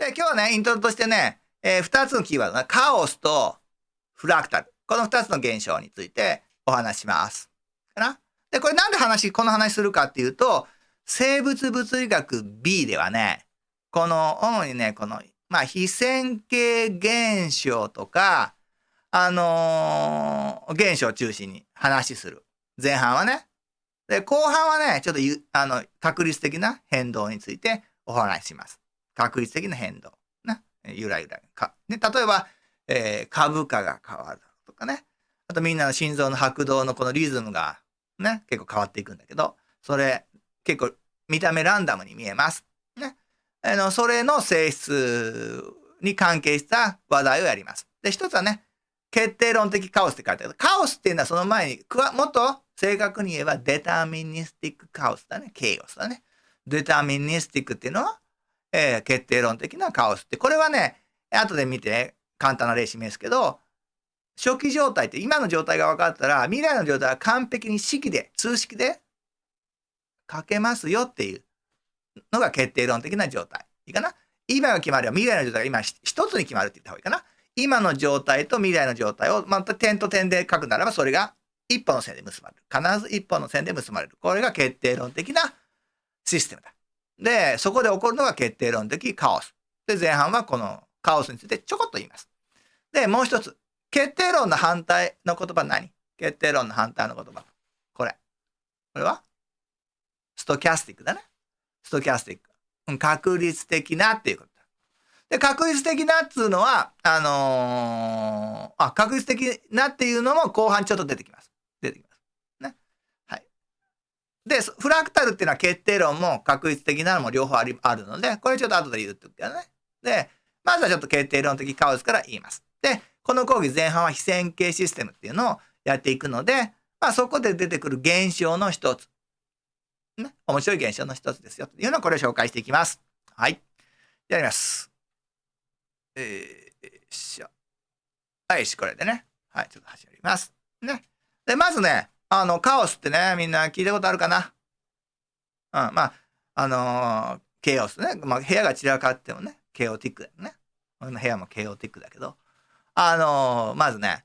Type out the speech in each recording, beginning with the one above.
で、今日はね、イントロとしてね、えー、2つのキーワードね、カオスとフラクタル。この2つの現象についてお話します。かな？で、これなんで話、この話するかっていうと、生物物理学 B ではね、この、主にね、この、まあ、非線形現象とか、あのー、現象を中心に話する。前半はね。で、後半はね、ちょっとあの、確率的な変動についてお話しします。確率的な変動。ね。ゆらゆら。かね、例えば、えー、株価が変わるとかね。あとみんなの心臓の拍動のこのリズムがね、結構変わっていくんだけど、それ結構見た目ランダムに見えます。ね。あの、それの性質に関係した話題をやります。で、一つはね、決定論的カオスって書いてある。カオスっていうのはその前に、もっと正確に言えば deterministic カオスだね。 chaos だね。 deterministic っていうのは、えー、決定論的なカオスって。これはね、後で見てね簡単な例示すけど、初期状態って今の状態が分かったら、未来の状態は完璧に式で、数式で書けますよっていうのが決定論的な状態。いいかな？今が決まれば未来の状態が今一つに決まるって言った方がいいかな？今の状態と未来の状態を、また点と点で書くならば、それが一本の線で結ばれる。必ず一本の線で結ばれる。これが決定論的なシステムだ。で、そこで起こるのが決定論的カオス。で、前半はこのカオスについてちょこっと言います。で、もう一つ。決定論の反対の言葉何？決定論の反対の言葉。これ。これは？ストキャスティックだね。ストキャスティック。うん確率的なっていうこと。で、確率的なっつうのは、あのー、あ、確率的なっていうのも後半ちょっと出てきます。出てきます。で、フラクタルっていうのは決定論も確率的なのも両方ありあるので、これちょっと後で言ってことだね。で、まずはちょっと決定論的カオスから言います。で、この講義前半は非線形システムっていうのをやっていくので、まあそこで出てくる現象の一つ。ね。面白い現象の一つですよ。というのをこれを紹介していきます。はい。やります。えー、しょ。はい、し、これでね。はい、ちょっと始まります。ね。で、まずね、あの、カオスってね、みんな聞いたことあるかな？うん、まあ、あのー、ケイオスね。まあ、部屋が散らかってもね、ケイオティックだよね。俺の部屋もケイオティックだけど、あのー、まずね、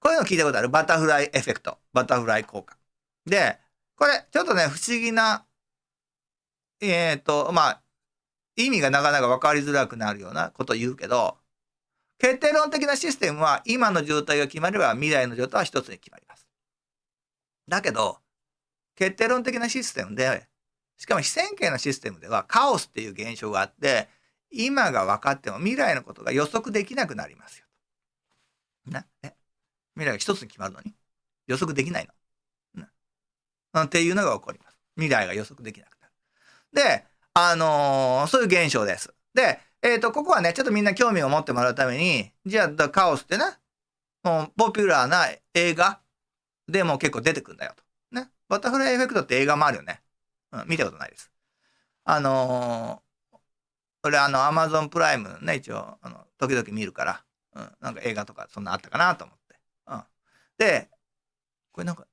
こういうの聞いたことある？バタフライエフェクト。バタフライ効果。で、これ、ちょっとね、不思議な、えっ、ー、と、まあ、意味がなかなか分かりづらくなるようなことを言うけど、決定論的なシステムは今の状態が決まれば未来の状態は一つに決まり。だけど、決定論的なシステムで、しかも非線形のシステムではカオスっていう現象があって、今が分かっても未来のことが予測できなくなりますよ。な、え未来が一つに決まるのに？予測できないの？なっていうのが起こります。未来が予測できなくなる。で、あのー、そういう現象です。で、えっ、ー、と、ここはね、ちょっとみんな興味を持ってもらうために、じゃあ、カオスってね、ポピュラーな映画でも結構出てくんだよと。ね。バタフライエフェクトって映画もあるよね。うん、見たことないです。あのー、俺あの、アマゾンプライムね、一応、あの、時々見るから、うん、なんか映画とかそんなあったかなと思って。うん。で、これなんか、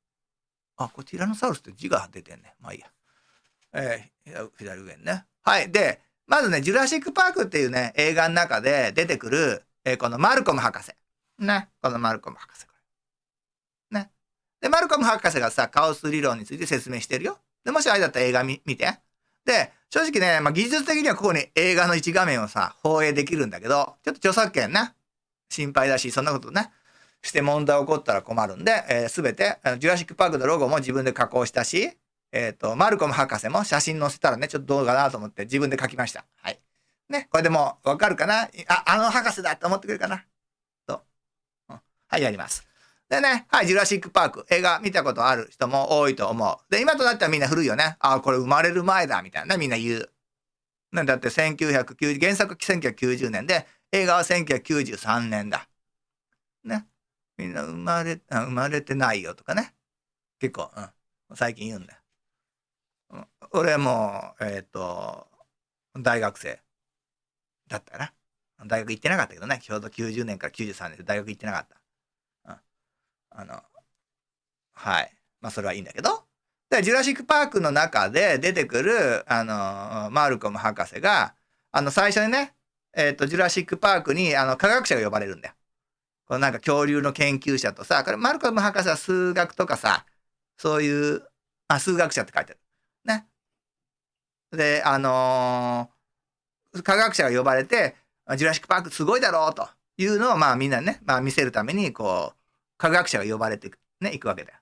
あ、これティラノサウルスって字が出てんね。まあいいや。えー、左上にね。はい。で、まずね、ジュラシック・パークっていうね、映画の中で出てくる、えー、このマルコム博士。ね。このマルコム博士。で、マルコム博士がさ、カオス理論について説明してるよ。で、もしあれだったら映画見て。で、正直ね、まあ、技術的にはここに映画の一画面をさ、放映できるんだけど、ちょっと著作権ね、心配だし、そんなことね、して問題起こったら困るんで、す、えー、べ、て、ジュラシック・パークのロゴも自分で加工したし、えっ、ー、と、マルコム博士も写真載せたらね、ちょっとどうかなと思って自分で書きました。はい。ね、これでもわかるかな？あ、あの博士だって思ってくれるかな？と、うん。はい、やります。でね、はい、ジュラシック・パーク、映画見たことある人も多いと思う。で、今となってはみんな古いよね。ああ、これ生まれる前だ、みたいな、みんな言う。ね、だって1990、原作1990年で、映画は1993年だ。ね。みんな生まれ、生まれてないよとかね。結構、うん。最近言うんだよ。俺も、えっ、ー、と、大学生だったな。大学行ってなかったけどね、ちょうど90年から93年で大学行ってなかった。あの、はい。まあ、それはいいんだけど。で、ジュラシック・パークの中で出てくる、あの、マルコム博士が、あの、最初にね、えっ、と、ジュラシック・パークに、あの、科学者が呼ばれるんだよ。このなんか恐竜の研究者とさ、これ、マルコム博士は数学とかさ、そういう、あ、数学者って書いてある。ね。で、あのー、科学者が呼ばれて、ジュラシック・パークすごいだろうというのを、まあみんなね、まあ見せるために、こう、科学者が呼ばれていね、行くわけだよ。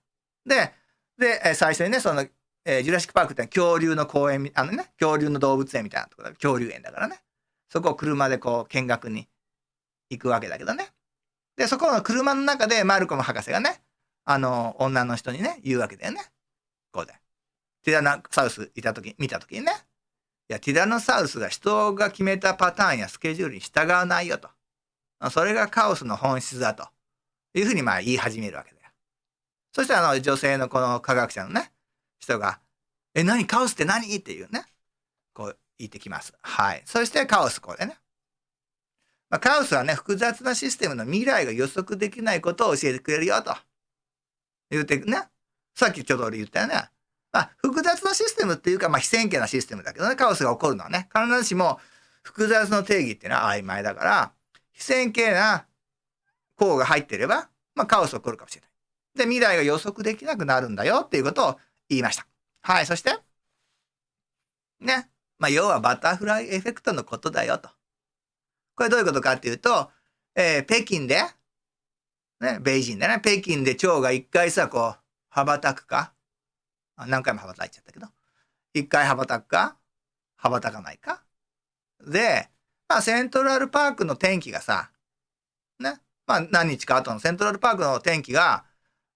で、で、最初にね、その、えー、ジュラシック・パークって恐竜の公園、あのね、恐竜の動物園みたいなところ恐竜園だからね。そこを車でこう見学に行くわけだけどね。で、そこの車の中でマルコム博士がね、あの、女の人にね、言うわけだよね。こうで。ティラノサウスいた時、見た時にね。いや、ティラノサウスが人が決めたパターンやスケジュールに従わないよと。それがカオスの本質だと。いうふうにまあ言い始めるわけだよ。そしたらあの女性のこの科学者のね、人が、え、何カオスって何？っていうね、こう言ってきます。はい。そしてカオスこれね。まあ、カオスはね、複雑なシステムの未来が予測できないことを教えてくれるよと。言うてね。さっきちょっと俺言ったよね。まあ、複雑なシステムっていうか、まあ、非線形なシステムだけどね、カオスが起こるのはね、必ずしも複雑の定義っていうのは曖昧だから、非線形な項が入っていれば、まあ、カオス起こるかもしれない。で、未来が予測できなくなるんだよっていうことを言いました。はい、そして、ね。まあ、要はバタフライエフェクトのことだよと。これどういうことかっていうと、えー、北京で、ね、北京でね、北京で蝶が一回さ、こう、羽ばたくか、何回も羽ばたいちゃったけど、一回羽ばたくか、羽ばたかないか。で、まあ、セントラルパークの天気がさ、ね、まあ、何日か後のセントラルパークの天気が、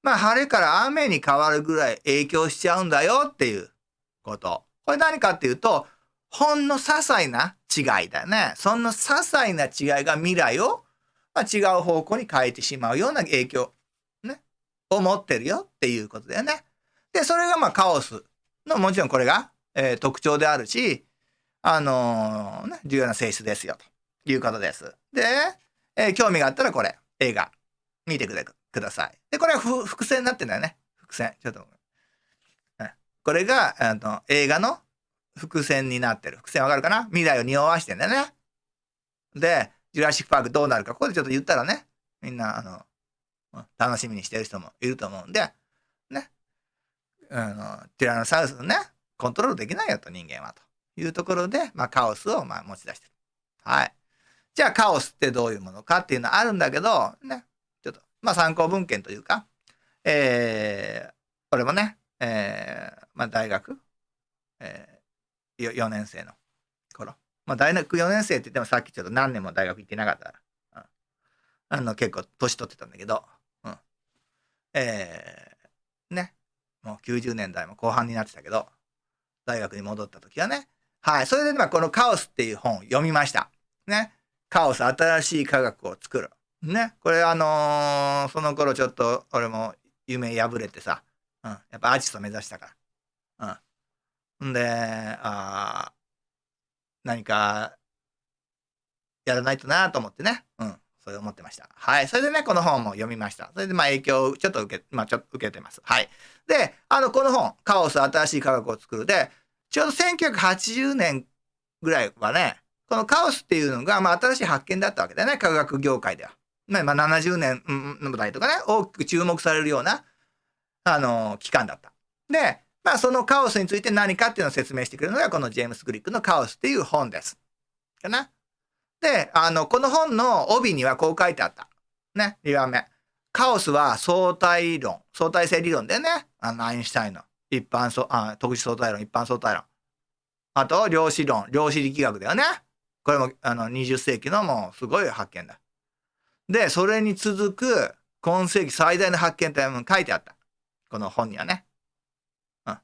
まあ、晴れから雨に変わるぐらい影響しちゃうんだよっていうこと。これ何かっていうと、ほんの些細な違いだよね。そんな些細な違いが未来を、まあ、違う方向に変えてしまうような影響、ね、を持ってるよっていうことだよね。で、それがまあカオスの、もちろんこれが、えー、特徴であるし、あのー、ね、重要な性質ですよ、ということです。で、えー、興味があったらこれ、映画、見てください。で、これは伏線になってんだよね。伏線。ちょっと。これが、あの、映画の伏線になってる。伏線わかるかな？未来を匂わしてんだよね。で、ジュラシックパークどうなるか、ここでちょっと言ったらね、みんな、あの、楽しみにしてる人もいると思うんで、ね。あの、ティラノサウルスのね、コントロールできないよと、人間は。というところで、まあ、カオスを、まあ、持ち出してる。はい。じゃあ、カオスってどういうものかっていうのはあるんだけど、ね。ちょっと、まあ、参考文献というか、えー、これもね、えー、まあ、大学、えー 4, 年生の頃。まあ、大学4年生って言ってもさっきちょっと何年も大学行ってなかったから、うん、あの結構年取ってたんだけど、うん、えー、ね、もう90年代も後半になってたけど、大学に戻った時はね、はい、それでまあこのカオスっていう本を読みました。ね、カオス新しい科学を作る。ね、これあのー、その頃ちょっと俺も夢破れてさ、うん、やっぱアーティスト目指したから。うん。んで、あ何かやらないとなと思ってね。うん。それ思ってました。はい。それでね、この本も読みました。それで、まあ、影響をちょっと受け、まあ、ちょっと受けてます。はい。で、あの、この本、カオス新しい科学を作るで、ちょうど1980年ぐらいはね、このカオスっていうのが、まあ、新しい発見だったわけだよね、科学業界では。まあ、70年の代とかね、大きく注目されるような、あの、期間だった。で、まあ、そのカオスについて何かっていうのを説明してくれるのが、このジェームス・グリックのカオスっていう本です。かな。で、あの、この本の帯にはこう書いてあった。ね、2番目。カオスは相対論、相対性理論だよね。あの、アインシュタインの一般相、あ特殊相対論、一般相対論。あと、量子論、量子力学だよね。これも、あの、20世紀のもうすごい発見だ。で、それに続く今世紀最大の発見って書いてあった。この本にはね。うん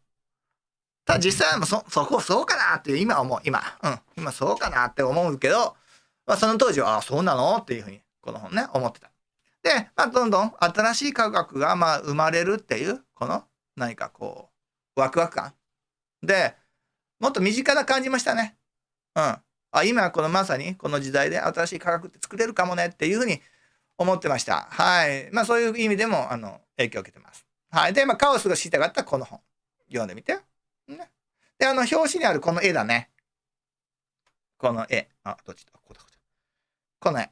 ただ実際はそ、そこそうかなって今思う、今。うん。今そうかなって思うけど、まあその当時は、ああ、そうなの？っていうふうに、この本ね、思ってた。で、まあどんどん新しい科学がまあ生まれるっていう、この何かこう、ワクワク感。で、もっと身近な感じましたね。うん。あ、今このまさにこの時代で新しい科学って作れるかもねっていうふうに思ってました。はい。まあそういう意味でも、あの、影響を受けてます。はい。で、まあカオスが知りたかったこの本。読んでみて。ね。で、あの、表紙にあるこの絵だね。この絵。あ、どっちだ？ここだ、こっちこの絵。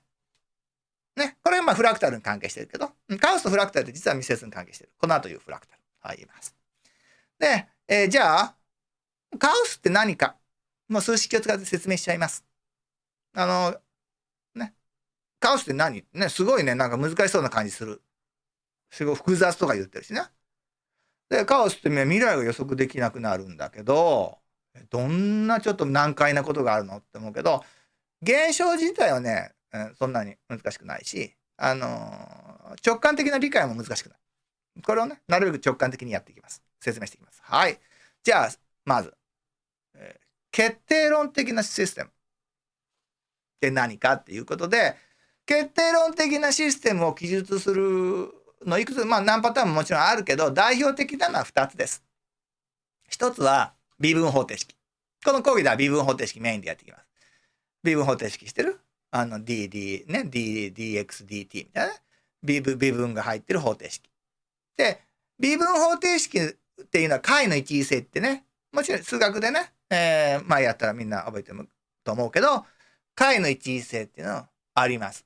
ね。これがまあフラクタルに関係してるけど、カオスとフラクタルって実は密接に関係してる。この後いうフラクタル。はい、言います。で、えー、じゃあ、カオスって何かもう数式を使って説明しちゃいます。あの、ね。カオスって何？ね、すごいね、なんか難しそうな感じする。すごい複雑とか言ってるしね。で、カオスって未来が予測できなくなるんだけど、どんなちょっと難解なことがあるのって思うけど、現象自体はね、そんなに難しくないし、あのー、直感的な理解も難しくない。これをね、なるべく直感的にやっていきます。説明していきます。はい。じゃあ、まず、決定論的なシステムって何かっていうことで、決定論的なシステムを記述するのいくつ、まあ何パターンももちろんあるけど、代表的なのは2つです。1つは微分方程式。この講義では微分方程式メインでやっていきます。微分方程式してる？あの dd ね、d、dx、dt みたいな、微分微分が入ってる方程式。で、微分方程式っていうのは解の一位性ってね、もちろん数学でね、えー、まあやったらみんな覚えてると思うけど、解の一位性っていうのはあります。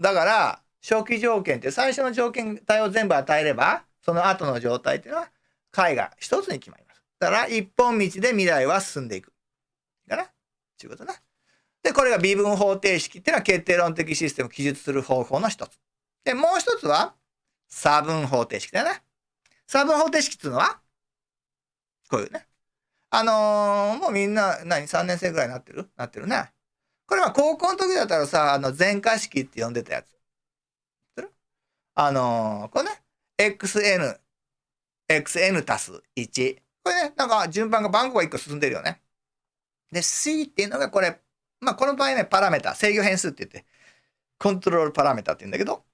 だから、初期条件って最初の条件体を全部与えれば、その後の状態っていうのは解が一つに決まります。だから一本道で未来は進んでいく。かなちゅうことね。で、これが微分方程式っていうのは決定論的システムを記述する方法の一つ。で、もう一つは差分方程式だよね。差分方程式っていうのはこういうね。あのー、もうみんな、何、3年生ぐらいになってる？なってるね。これは高校の時だったらさ、あの、全化式って呼んでたやつ。あのー、これね、xn、xn 足す1。これね、なんか順番が番号が1個進んでるよね。で、c っていうのがこれ、まあこの場合ね、パラメータ、制御変数って言って、コントロールパラメータって言うんだけど、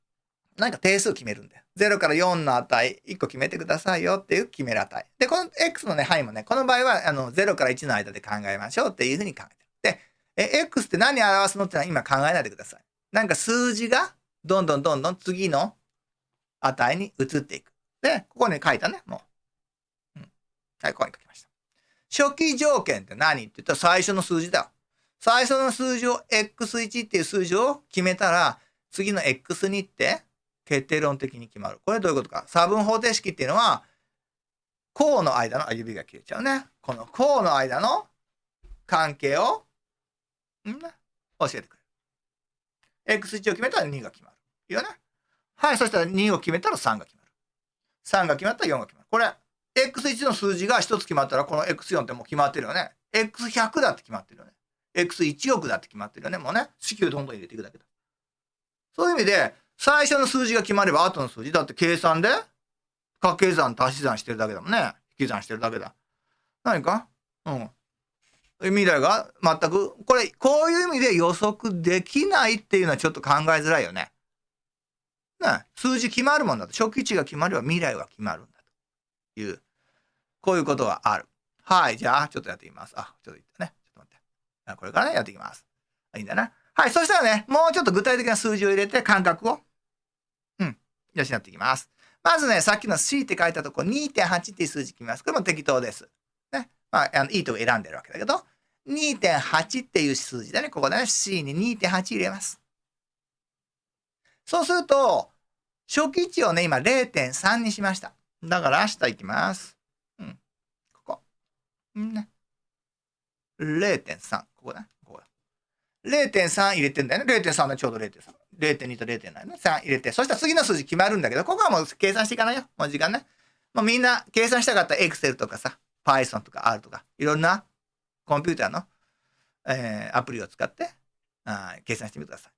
何か定数決めるんだよ。0から4の値、1個決めてくださいよっていう決める値。で、この x のね、範囲もね、この場合は、あの、0から1の間で考えましょうっていうふうに考えてる。で、え、x って何表すのってのは今考えないでください。なんか数字が、どんどんどんどん次の値に移っていく。で、ここに書いたね、もう。うん。はい、ここに書きました。初期条件って何って言ったら最初の数字だよ。最初の数字を x1 っていう数字を決めたら、次の x2 って決定論的に決まる。これどういうことか。差分方程式っていうのは、項の間の、あ、指が切れちゃうね。この項の間の関係を、ん教えてくれる。x1 を決めたら2が決まる。いいよね。はい、そしたら2を決めたら3が決まる。3が決まったら4が決まる。これ、x1 の数字が1つ決まったら、この x4 ってもう決まってるよね。x100 だって決まってるよね。x1 億だって決まってるよね。もうね、式をどんどん入れていくだけだ。そういう意味で、最初の数字が決まれば後の数字だって計算で掛け算足し算してるだけだもんね。引き算してるだけだ。何か？うん。未来が全く、これ、こういう意味で予測できないっていうのはちょっと考えづらいよね。ね、数字決まるもんだと。初期値が決まれば未来は決まるんだという、こういうことがある。はい。じゃあ、ちょっとやってみます。あ、ちょっと言ってね。ちょっと待って。これからね、やっていきます。いいんだな。はい。そしたらね、もうちょっと具体的な数字を入れて感覚を、養っていきます。まずね、さっきの C って書いたとこ2.8っていう数字決めます。これも適当です。ね。まあ、あのいいとこ選んでるわけだけど、2.8っていう数字だね。ここでね、C に2.8入れます。そうすると、初期値をね、今0.3にしました。だから明日行きます。うん。ここ。んね。0.3。ここね。ここだ0.3入れてんだよね。0.3でちょうど0.3。0.2と0.7ね。3入れて。そしたら次の数字決まるんだけど、ここはもう計算していかないよ。もう時間ね。もうみんな計算したかったら Excel とかさ、Python とか R とか、いろんなコンピューターの、えー、アプリを使ってあ計算してみてください。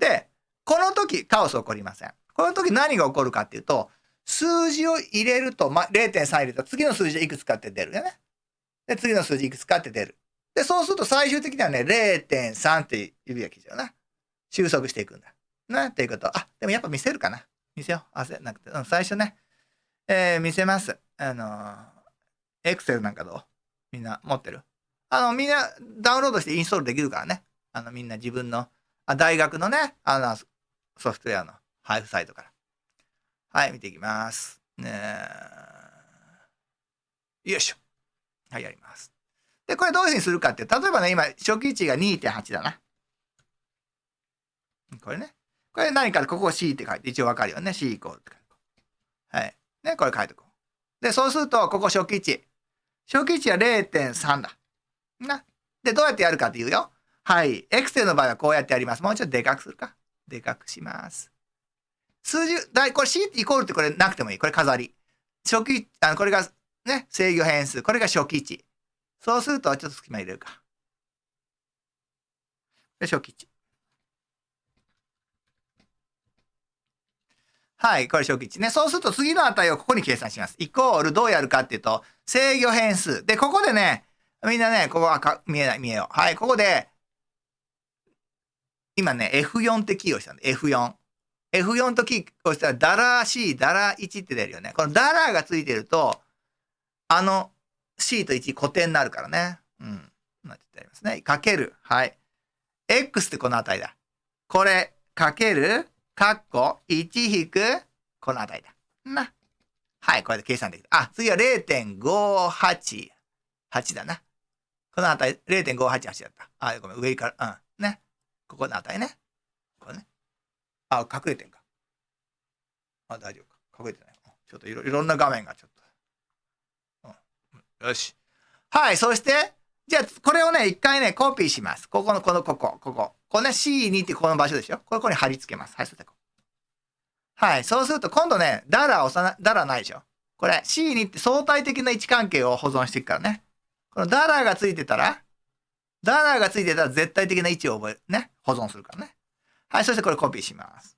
で、この時、カオス起こりません。この時何が起こるかっていうと、数字を入れると、まあ、0.3入れると次の数字いくつかって出るよね。で、次の数字いくつかって出る。で、そうすると最終的にはね、0.3って指が切っちゃうな。収束していくんだ。な、っていうこと。あ、でもやっぱ見せるかな。見せよう。焦なくて。うん、最初ね、えー、見せます。あのー、エクセルなんかどう？みんな持ってる？あの、みんなダウンロードしてインストールできるからね。あの、みんな自分の、あ大学のね、あの、ソフトウェアの配布サイトから。はい、見ていきます。ねよいしょ。はい、やります。で、これどういうふうにするかって、例えばね、今、初期値が2.8だな。これね。これ何かここ C って書いて、一応わかるよね。C イコールって書いて。はい。ね、これ書いておこう。で、そうすると、ここ初期値。初期値は0.3だ。な。で、どうやってやるかっていうよ。はい。エクセルの場合はこうやってやります。もうちょっとでかくするか。でかくします。数字、だい、これ C イコールってこれなくてもいい。これ飾り。初期、あの、これがね、制御変数。これが初期値。そうすると、ちょっと隙間入れるか。で、初期値。はい、これ初期値ね。そうすると次の値をここに計算します。イコールどうやるかっていうと、制御変数。で、ここでね、みんなね、ここはか見えない、見えよう。はい、ここで、今ね、F4 ってキーをしたんで、F4。F4 とキーをしたら、ダラー C、ダラー1って出るよね。このダラーがついてると、あの C と1固定になるからね。うん。なってありますね。かける。はい。X ってこの値だ。これ、かける、かっこ、1引く、この値だ。な。はい、これで計算できる。あ、次は0.588だな。この値、0.588だった。あ、ごめん、上から、うん。ね。ここの値ね。これね。あ、隠れてんか。あ、大丈夫か。隠れてない。ちょっといろいろんな画面がちょっと。うん。よし。はい、そして、じゃあ、これをね、一回ね、コピーします。ここの、この、ここ、ここ。この、C2 ってこの場所でしょ？これ、ここに貼り付けます。はい、そう。はい、そうすると、今度ね、ダラー押さな、ダラーないでしょ？これ、C2 って相対的な位置関係を保存していくからね。このダラーがついてたら、ダラーがついてたら絶対的な位置を覚える、ね、保存するからね。はい、そしてこれコピーします。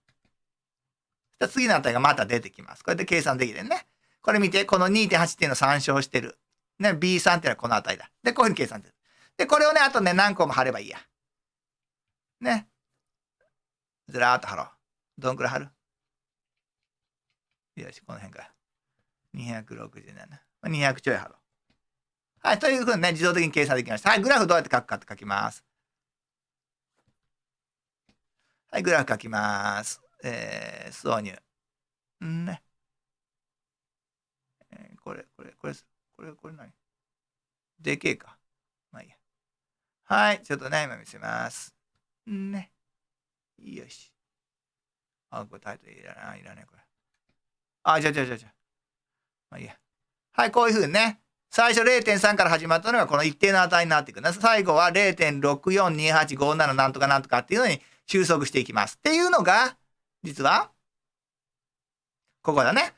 次の値がまた出てきます。これで計算できてるね。これ見て、この2.8っていうのを参照してる。ね、B3 っていうのはこの値だ。で、こういうふうに計算する。で、これをね、あとね、何個も貼ればいいや。ね。ずらーっと貼ろう。どんくらい貼る？よし、この辺から。267。200ちょい貼ろう。はい、というふうにね、自動的に計算できました。はい、グラフどうやって書くかって書きます。はい、グラフ書きます。えー、挿入。んね。えー、これ、これ、これ、これ、これ何？でけえか。まあいいや。はい、ちょっとね、今見せます。ね。よし。あ、これタイトルいらない、いらない、これ。あ、じゃじゃじゃじゃ。まあいいや。はい、こういうふうにね。最初0.3から始まったのがこの一定の値になっていくんです。最後は0.642857なんとかなんとかっていうのに収束していきます。っていうのが、実は、ここだね。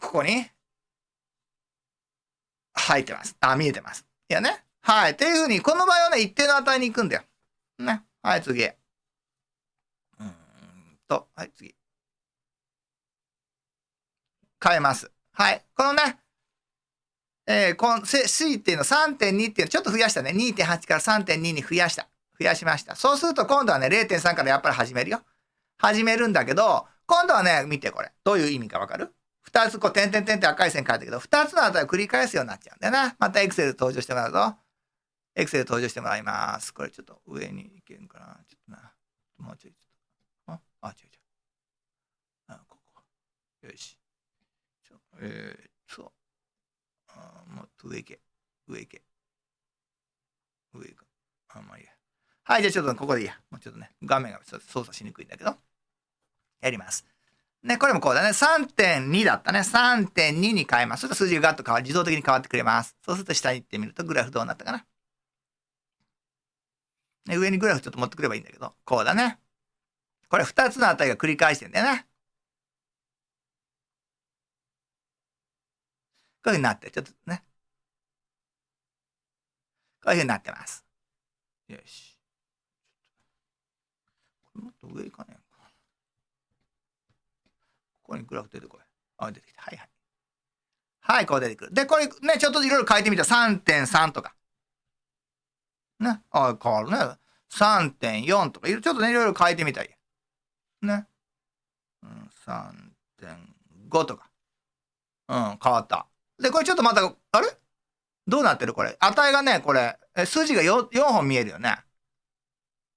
ここに入ってます。あ、見えてます。いやね。はい。っていうふうに、この場合はね、一定の値に行くんだよ。ね。はい、次。うんと、はい、次。変えます。はい。このね、えー、この C っていうの3.2っていうのちょっと増やしたね。2.8から3.2に増やした。増やしました。そうすると今度はね、0.3からやっぱり始めるよ。始めるんだけど、今度はね、見てこれ。どういう意味かわかる？二つこう、点々点って赤い線書いたけど、二つの値を繰り返すようになっちゃうんだよな。またエクセル登場してもらうぞ。エクセル登場してもらいます。これちょっと上に行けるかな。ちょっとな。もうちょいちょっと。あ、あ、違う違う。あ、ここ。よし。ちょえー、そう。あもっと上行け。上行け。上行く。あ、まあいいや。はい、じゃあちょっとここでいいや。もうちょっとね、画面が操作しにくいんだけど。やります。ね、これもこうだね。3.2だったね。3.2に変えます。そしたら数字がガッと変わる。自動的に変わってくれます。そうすると下に行ってみると、グラフどうなったかな。ね、上にグラフちょっと持ってくればいいんだけど、こうだね。これ2つの値が繰り返してんだよね。こういうふうになって、ちょっとね。こういうふうになってます。よし。もっと上行かねえか。ここにグラフ出てこい。あ、出てきた。はいはい。はい、こう出てくる。で、これね、ちょっといろいろ変えてみた。3.3とか。ね。あ、変わるね。3.4とか、ちょっとね、いろいろ変えてみたい。ね。うん、3.5とか。うん、変わった。で、これちょっとまた、あれ？どうなってる？これ。値がね、これ、数字が 4, 4本見えるよね。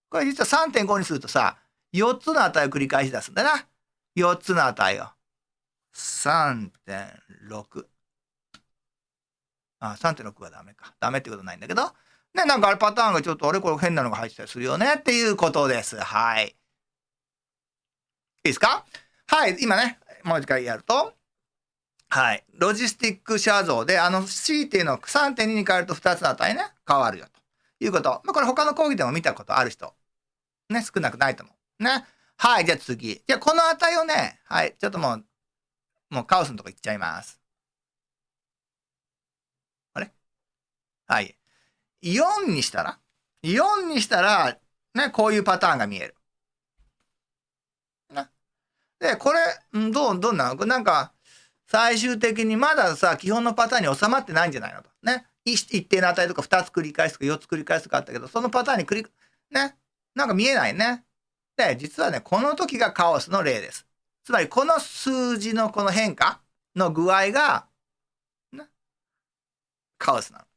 これ実は3.5にするとさ、4つの値を繰り返し出すんだな。4つの値を。3.6。あ、3.6はダメか。ダメってことないんだけど、ね、なんかあれパターンがちょっとあれこれ変なのが入ってたりするよねっていうことです。はい。いいですか？はい。今ね、もう一回やると。はい。ロジスティック写像で、あの C っていうのを3.2に変えると2つの値ね、変わるよということ。まあ、これ他の講義でも見たことある人、ね、少なくないと思う。ね。はい。じゃあ次。じゃあこの値をね、はい。ちょっともう、もうカオスのとこ行っちゃいます。あれ？はい。4にしたら ?4 にしたら、ね、こういうパターンが見える。ね。で、これ、どう、どんなの？なんか、最終的にまださ、基本のパターンに収まってないんじゃないのと。ね。一定の値とか2つ繰り返すとか4つ繰り返すとかあったけど、そのパターンに繰り、ね。なんか見えないね。で、実はね、この時がカオスの例です。つまり、この数字のこの変化の具合が、ね、カオスなの。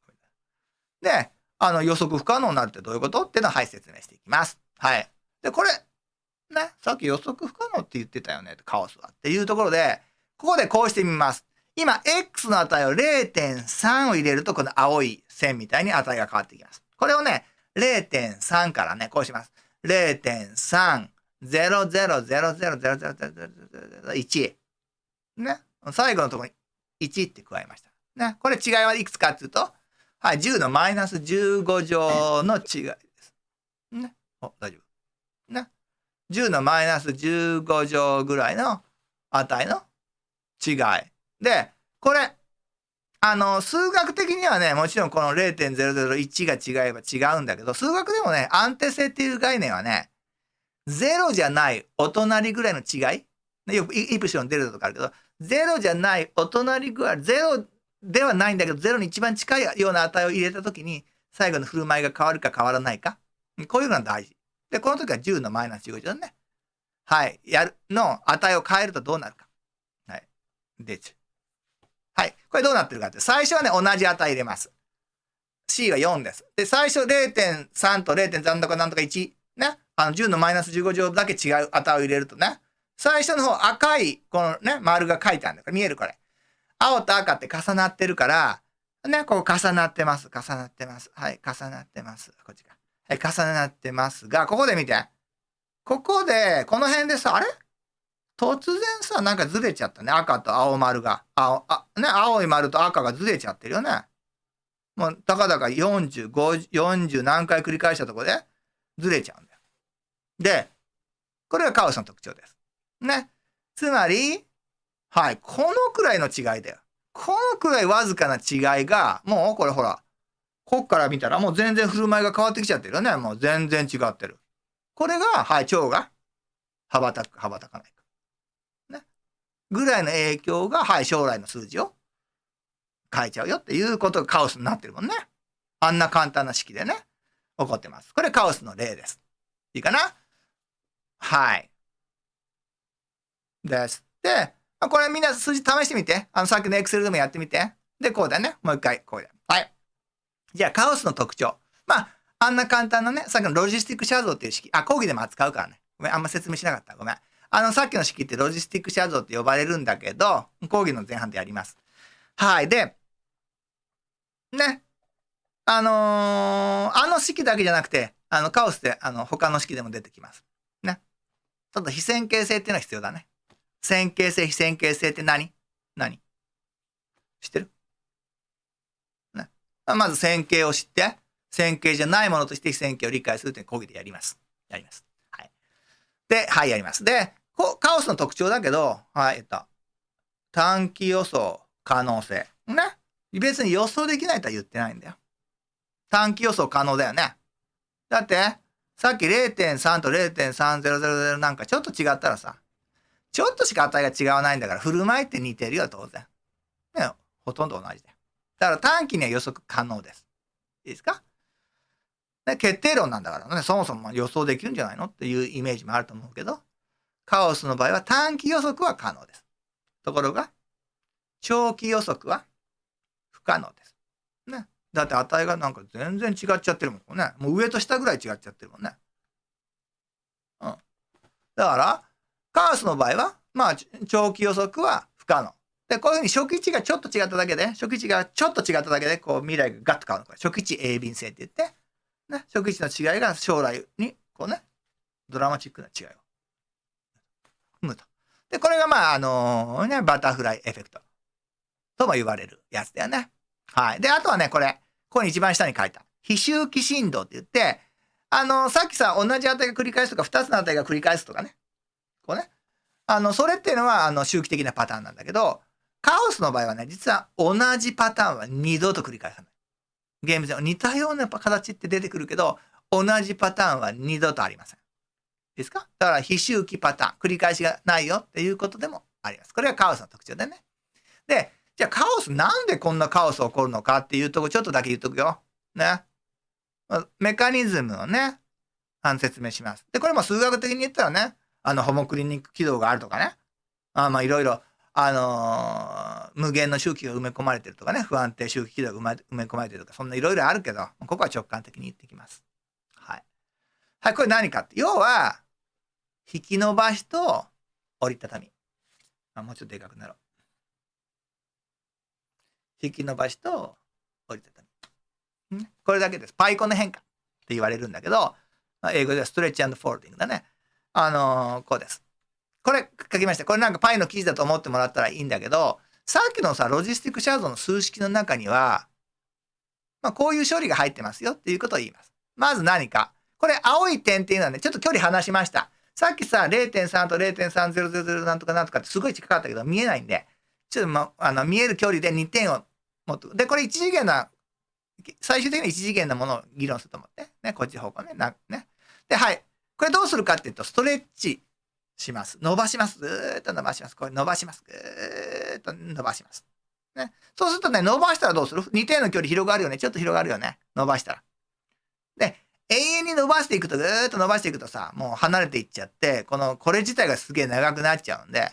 で、あの予測不可能になるってどういうことっていうのを、はい、説明していきます。はい。で、これ、ね、さっき予測不可能って言ってたよね、カオスは。っていうところで、ここでこうしてみます。今、x の値を0.3を入れると、この青い線みたいに値が変わってきます。これをね、0.3からね、こうします。0.3、0000001。ね。最後のところに1って加えました。ね。これ違いはいくつかっていうと、はい、10のマイナス15乗の違いです。ね。お、大丈夫。ね。10のマイナス15乗ぐらいの値の違い。で、これ、あの、数学的にはね、もちろんこの0.001が違えば違うんだけど、数学でもね、安定性っていう概念はね、0じゃないお隣ぐらいの違い。よくイプシロン出るとかあるけど、0じゃないお隣ぐらい、0ではないんだけど、0に一番近いような値を入れたときに、最後の振る舞いが変わるか変わらないか。こういうのが大事。で、この時は10のマイナス15だね。はい。やる、の値を変えるとどうなるか。はいではい。これどうなってるかって、最初はね、同じ値入れます。C は4です。で、最初0.3と0.3とかなんとか1。ね。あの10のマイナス15乗だけ違う値を入れるとね。最初の方赤い、このね、丸が書いてあるんだから、見えるこれ。青と赤って重なってるから、ね、こう重なってます。重なってます。はい、重なってます。こっちか。はい、重なってますが、ここで見て。ここで、この辺でさ、あれ？突然さ、なんかずれちゃったね。赤と青丸が。青、あ、ね、青い丸と赤がずれちゃってるよね。もう、たかだか40、50、40何回繰り返したとこでずれちゃうんだよ。で、これがカオスの特徴です。ね。つまり、はい、このくらいの違いだよ。このくらいわずかな違いが、もうこれほら、こっから見たらもう全然振る舞いが変わってきちゃってるよね。もう全然違ってる。これが、はい、腸が羽ばたく、羽ばたかないか。ねぐらいの影響が、はい、将来の数字を変えちゃうよっていうことがカオスになってるもんね。あんな簡単な式でね、起こってます。これカオスの例です。いいかな？はい。です。で、まこれみんな数字試してみて。あの、さっきの Excel でもやってみて。で、こうだね。もう一回、こうだ。はい。じゃあ、カオスの特徴。まあ、あんな簡単なね、さっきのロジスティック写像っていう式。あ、講義でも扱うからね。ごめん、あんま説明しなかった。ごめん。あの、さっきの式ってロジスティック写像って呼ばれるんだけど、講義の前半でやります。はい。で、ね。あのー、あの式だけじゃなくて、あの、カオスで、あの、他の式でも出てきます。ね。ちょっと非線形性っていうのは必要だね。線形性、非線形性って何？何？知ってる？ね。まず線形を知って、線形じゃないものとして非線形を理解するという講義でやります。やります。はい。で、はい、やります。で、カオスの特徴だけど、はい、えっと、短期予想可能性。ね。別に予想できないとは言ってないんだよ。短期予想可能だよね。だって、さっき0.3と0.3000なんかちょっと違ったらさ、ちょっとしか値が違わないんだから、振る舞いって似てるよ、当然。ね、ほとんど同じだよ。だから短期には予測可能です。いいですか？ね、決定論なんだからね、そもそも予想できるんじゃないのっていうイメージもあると思うけど、カオスの場合は短期予測は可能です。ところが、長期予測は不可能です。ね。だって値がなんか全然違っちゃってるもんね。もう上と下ぐらい違っちゃってるもんね。うん。だから、カオスの場合は、まあ、長期予測は不可能。で、こういうふうに初期値がちょっと違っただけで、初期値がちょっと違っただけで、こう未来がガッと変わるの。これ初期値鋭敏性って言って、ね、初期値の違いが将来に、こうね、ドラマチックな違いを生むと。で、これがまあ、あのー、ね、バタフライエフェクトとも言われるやつだよね。はい。で、あとはね、これ、ここに一番下に書いた。非周期振動って言って、あのー、さっきさ、同じ値が繰り返すとか、二つの値が繰り返すとかね。こうね。あの、それっていうのは、あの、周期的なパターンなんだけど、カオスの場合はね、実は同じパターンは二度と繰り返さない。ゲーム上似たような形って出てくるけど、同じパターンは二度とありません。ですか？だから非周期パターン、繰り返しがないよっていうことでもあります。これがカオスの特徴でね。で、じゃあカオスなんでこんなカオス起こるのかっていうとこちょっとだけ言っとくよ。ね。メカニズムをね、説明します。で、これも数学的に言ったらね、あのホモクリニック軌道があるとかね。あまあいろいろ、あのー、無限の周期が埋め込まれてるとかね、不安定周期軌道が埋め込まれてるとか、そんないろいろあるけど、ここは直感的に言ってきます。はい。はい、これ何かって。要は、引き伸ばしと折りたたみ。あもうちょっとでかくなろう。引き伸ばしと折りたたみ。これだけです。パイコンの変化って言われるんだけど、英語ではストレッチフォールディングだね。あのー、こうです。これ書きました。これなんかパイの記事だと思ってもらったらいいんだけど、さっきのさ、ロジスティックシャードの数式の中には、まあ、こういう処理が入ってますよっていうことを言います。まず何か。これ青い点っていうのはね、ちょっと距離離しました。さっきさ、0.3と0.3000なんとかなんとかってすごい近かったけど、見えないんで、ちょっと、ま、あの見える距離で2点を持って、で、これ1次元な、最終的に1次元なものを議論すると思って、ね、こっち方向ね、なね。で、はい。これどうするかっていうと、ストレッチします。伸ばします。ぐーっと伸ばします。これ伸ばします。ぐーっと伸ばします。ね。そうするとね、伸ばしたらどうする ?2 点の距離広がるよね。ちょっと広がるよね。伸ばしたら。で、永遠に伸ばしていくと、ぐーっと伸ばしていくとさ、もう離れていっちゃって、この、これ自体がすげえ長くなっちゃうんで、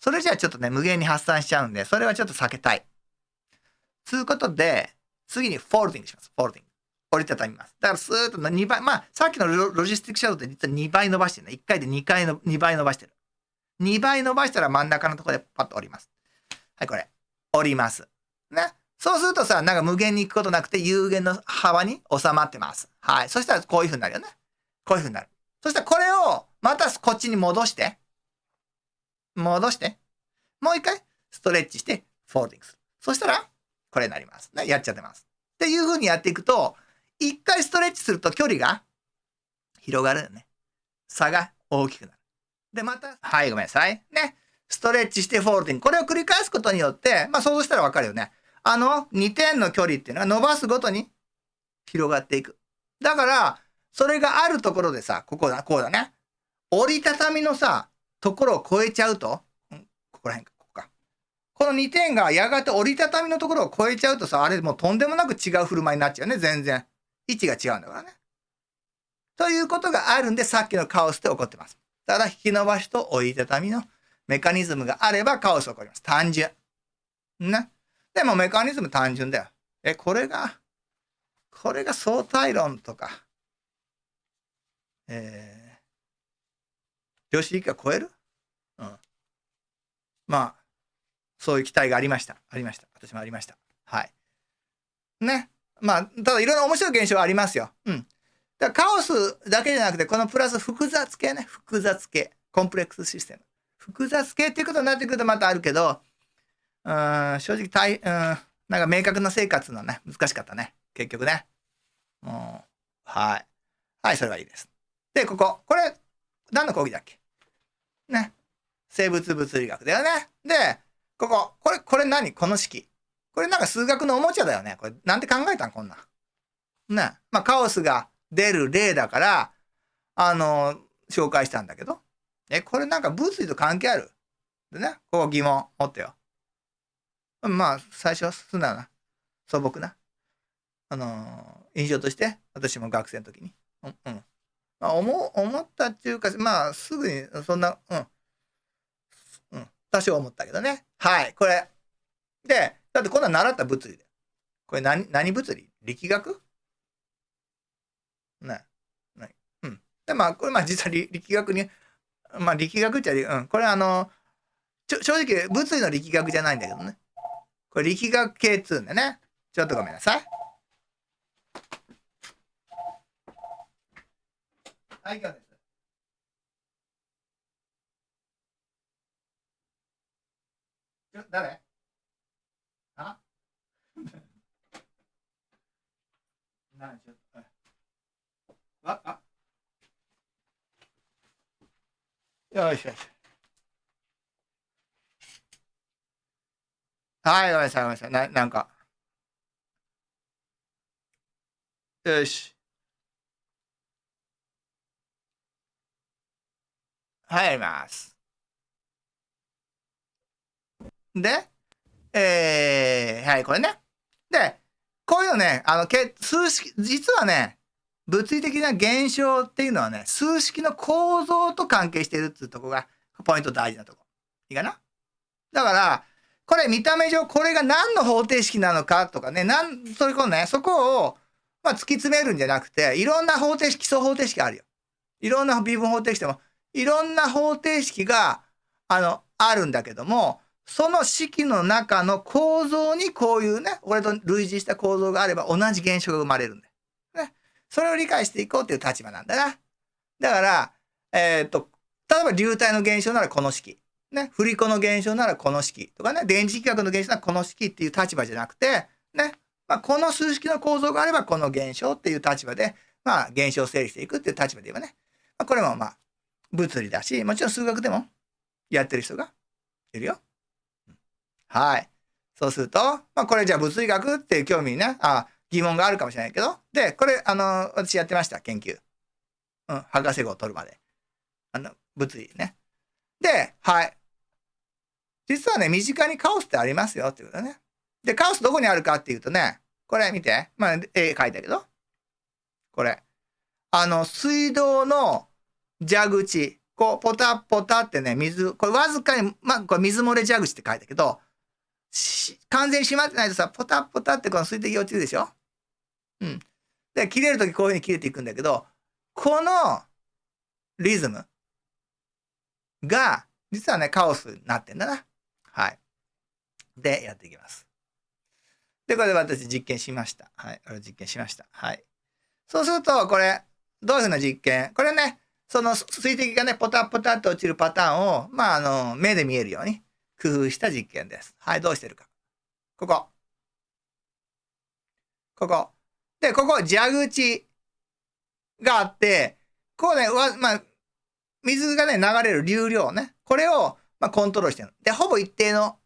それじゃあちょっとね、無限に発散しちゃうんで、それはちょっと避けたい。つうことで、次に folding します。 folding。折りたたみます。だからスーッと2倍、まあ、さっきのロジスティックシャドウって実は2倍伸ばしてるね。1回で2回の、2倍伸ばしてる。2倍伸ばしたら真ん中のところでパッと折ります。はい、これ。折ります。ね。そうするとさ、なんか無限に行くことなくて有限の幅に収まってます。はい。そしたらこういう風になるよね。こういう風になる。そしたらこれをまたこっちに戻して、戻して、もう一回ストレッチしてフォールディングする。そしたらこれになります。ね。やっちゃってます。っていう風にやっていくと、一回ストレッチすると距離が広がるよね。差が大きくなる。で、また、はい、ごめんなさい。ね。ストレッチしてフォールディング。これを繰り返すことによって、まあ想像したらわかるよね。あの2点の距離っていうのは伸ばすごとに広がっていく。だから、それがあるところでさ、ここだ、こうだね。折りたたみのさ、ところを超えちゃうと、ん、ここら辺か、ここか。この2点がやがて折りたたみのところを超えちゃうとさ、あれもうとんでもなく違う振る舞いになっちゃうね、全然。位置が違うんだからね。ということがあるんで、さっきのカオスって起こってます。ただ、引き伸ばしと折りたたみのメカニズムがあればカオス起こります。単純。ね。でもメカニズム単純だよ。え、これが、これが相対論とか、えー、量子力学超える？うん。まあ、そういう期待がありました。ありました。私もありました。はい。ね。まあ、ただいろんな面白い現象はありますよ。うん。だからカオスだけじゃなくて、このプラス複雑系ね。複雑系。コンプレックスシステム。複雑系っていうことになってくるとまたあるけど、うん、正直大、うん、なんか明確な生活のね、難しかったね。結局ね。うん、はい。はい、それはいいです。で、ここ。これ、何の講義だっけ？ね。生物物理学だよね。で、ここ。これ、これ何？この式。これなんか数学のおもちゃだよね。これ、なんて考えたん？こんな。ね。まあ、カオスが出る例だから、あの、紹介したんだけど。え、これなんか物理と関係ある？でね、ここ疑問持ってよ。まあ、最初は素直な、素朴な、あのー、印象として、私も学生の時に。うん。うん、まあ、思、思ったっていうか、まあ、すぐに、そんな、うん。うん。多少思ったけどね。はい、これ。で、だってこんな習った物理で。これ何、何物理？力学？ね。ね。うん。で、まあ、これ、まあ、実は力学に、まあ、力学っちゃ、うん。これあの、ちょ正直、物理の力学じゃないんだけどね。これ力学系っつうんだね。ちょっとごめんなさい。はい、今日です。誰あ何ちょっと。あ、あ。よしよし。はい、ごめんなさい、ごめんなさい。ななんか。よし。入ります。で、えー、はい、これね。で、こういうのね、あの、け数式、実はね、物理的な現象っていうのはね、数式の構造と関係してるっていうとこが、ポイント大事なとこ。いいかな？だから、これ見た目上これが何の方程式なのかとかね、なん、それこそね、そこを、まあ、突き詰めるんじゃなくて、いろんな方程式、基礎方程式あるよ。いろんな微分方程式でも、いろんな方程式が、あの、あるんだけども、その式の中の構造にこういうね、これと類似した構造があれば同じ現象が生まれるんだよ。ね。それを理解していこうっていう立場なんだな。だから、えっ、と、例えば流体の現象ならこの式。ね、振り子の現象ならこの式とかね、電磁気学の現象ならこの式っていう立場じゃなくて、ね、まあ、この数式の構造があればこの現象っていう立場で、まあ、現象を整理していくっていう立場で言えばね、まあ、これもまあ、物理だし、もちろん数学でもやってる人がいるよ。はい。そうすると、まあ、これじゃあ物理学っていう興味にね、あ疑問があるかもしれないけど、で、これ、あの、私やってました、研究。うん、博士号を取るまで。あの、物理ね。で、はい。実はね、身近にカオスってありますよっていうことね。で、カオスどこにあるかっていうとね、これ見て。まあ、絵描いたけど。これ。あの、水道の蛇口。こう、ポタポタってね、水、これわずかに、まあ、これ水漏れ蛇口って書いたけど、完全に閉まってないとさ、ポタポタってこの水滴落ちるでしょ？うん。で、切れるときこういうふうに切れていくんだけど、このリズムが、実はね、カオスになってんだな。はい。で、やっていきます。で、これで私実験しました。はい。これ実験しました。はい。そうすると、これ、どういうふうな実験？これね、その水滴がね、ポタポタって落ちるパターンを、まあ、あの、目で見えるように工夫した実験です。はい、どうしてるか。ここ。ここ。で、ここ、蛇口があって、こうね、わまあ、水がね、流れる流量ね。これを、まあ、コントロールしてる。で、ほぼ一定の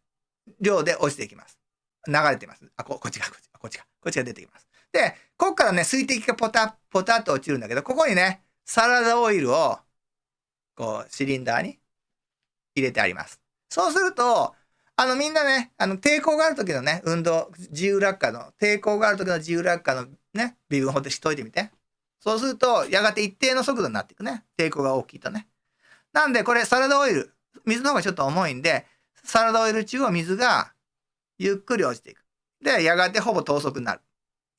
量で落ちていきます。流れてます。あ、ここっちが、こっちこっちが、こっちが出てきます。で、ここからね、水滴がポタポタと落ちるんだけど、ここにね、サラダオイルを、こう、シリンダーに入れてあります。そうすると、あの、みんなね、あの、抵抗がある時のね、運動、自由落下の、抵抗がある時の自由落下のね、微分方程式解いてみて。そうすると、やがて一定の速度になっていくね。抵抗が大きいとね。なんで、これ、サラダオイル、水の方がちょっと重いんで、サラダオイル中を水がゆっくり落ちていく。で、やがてほぼ等速になる。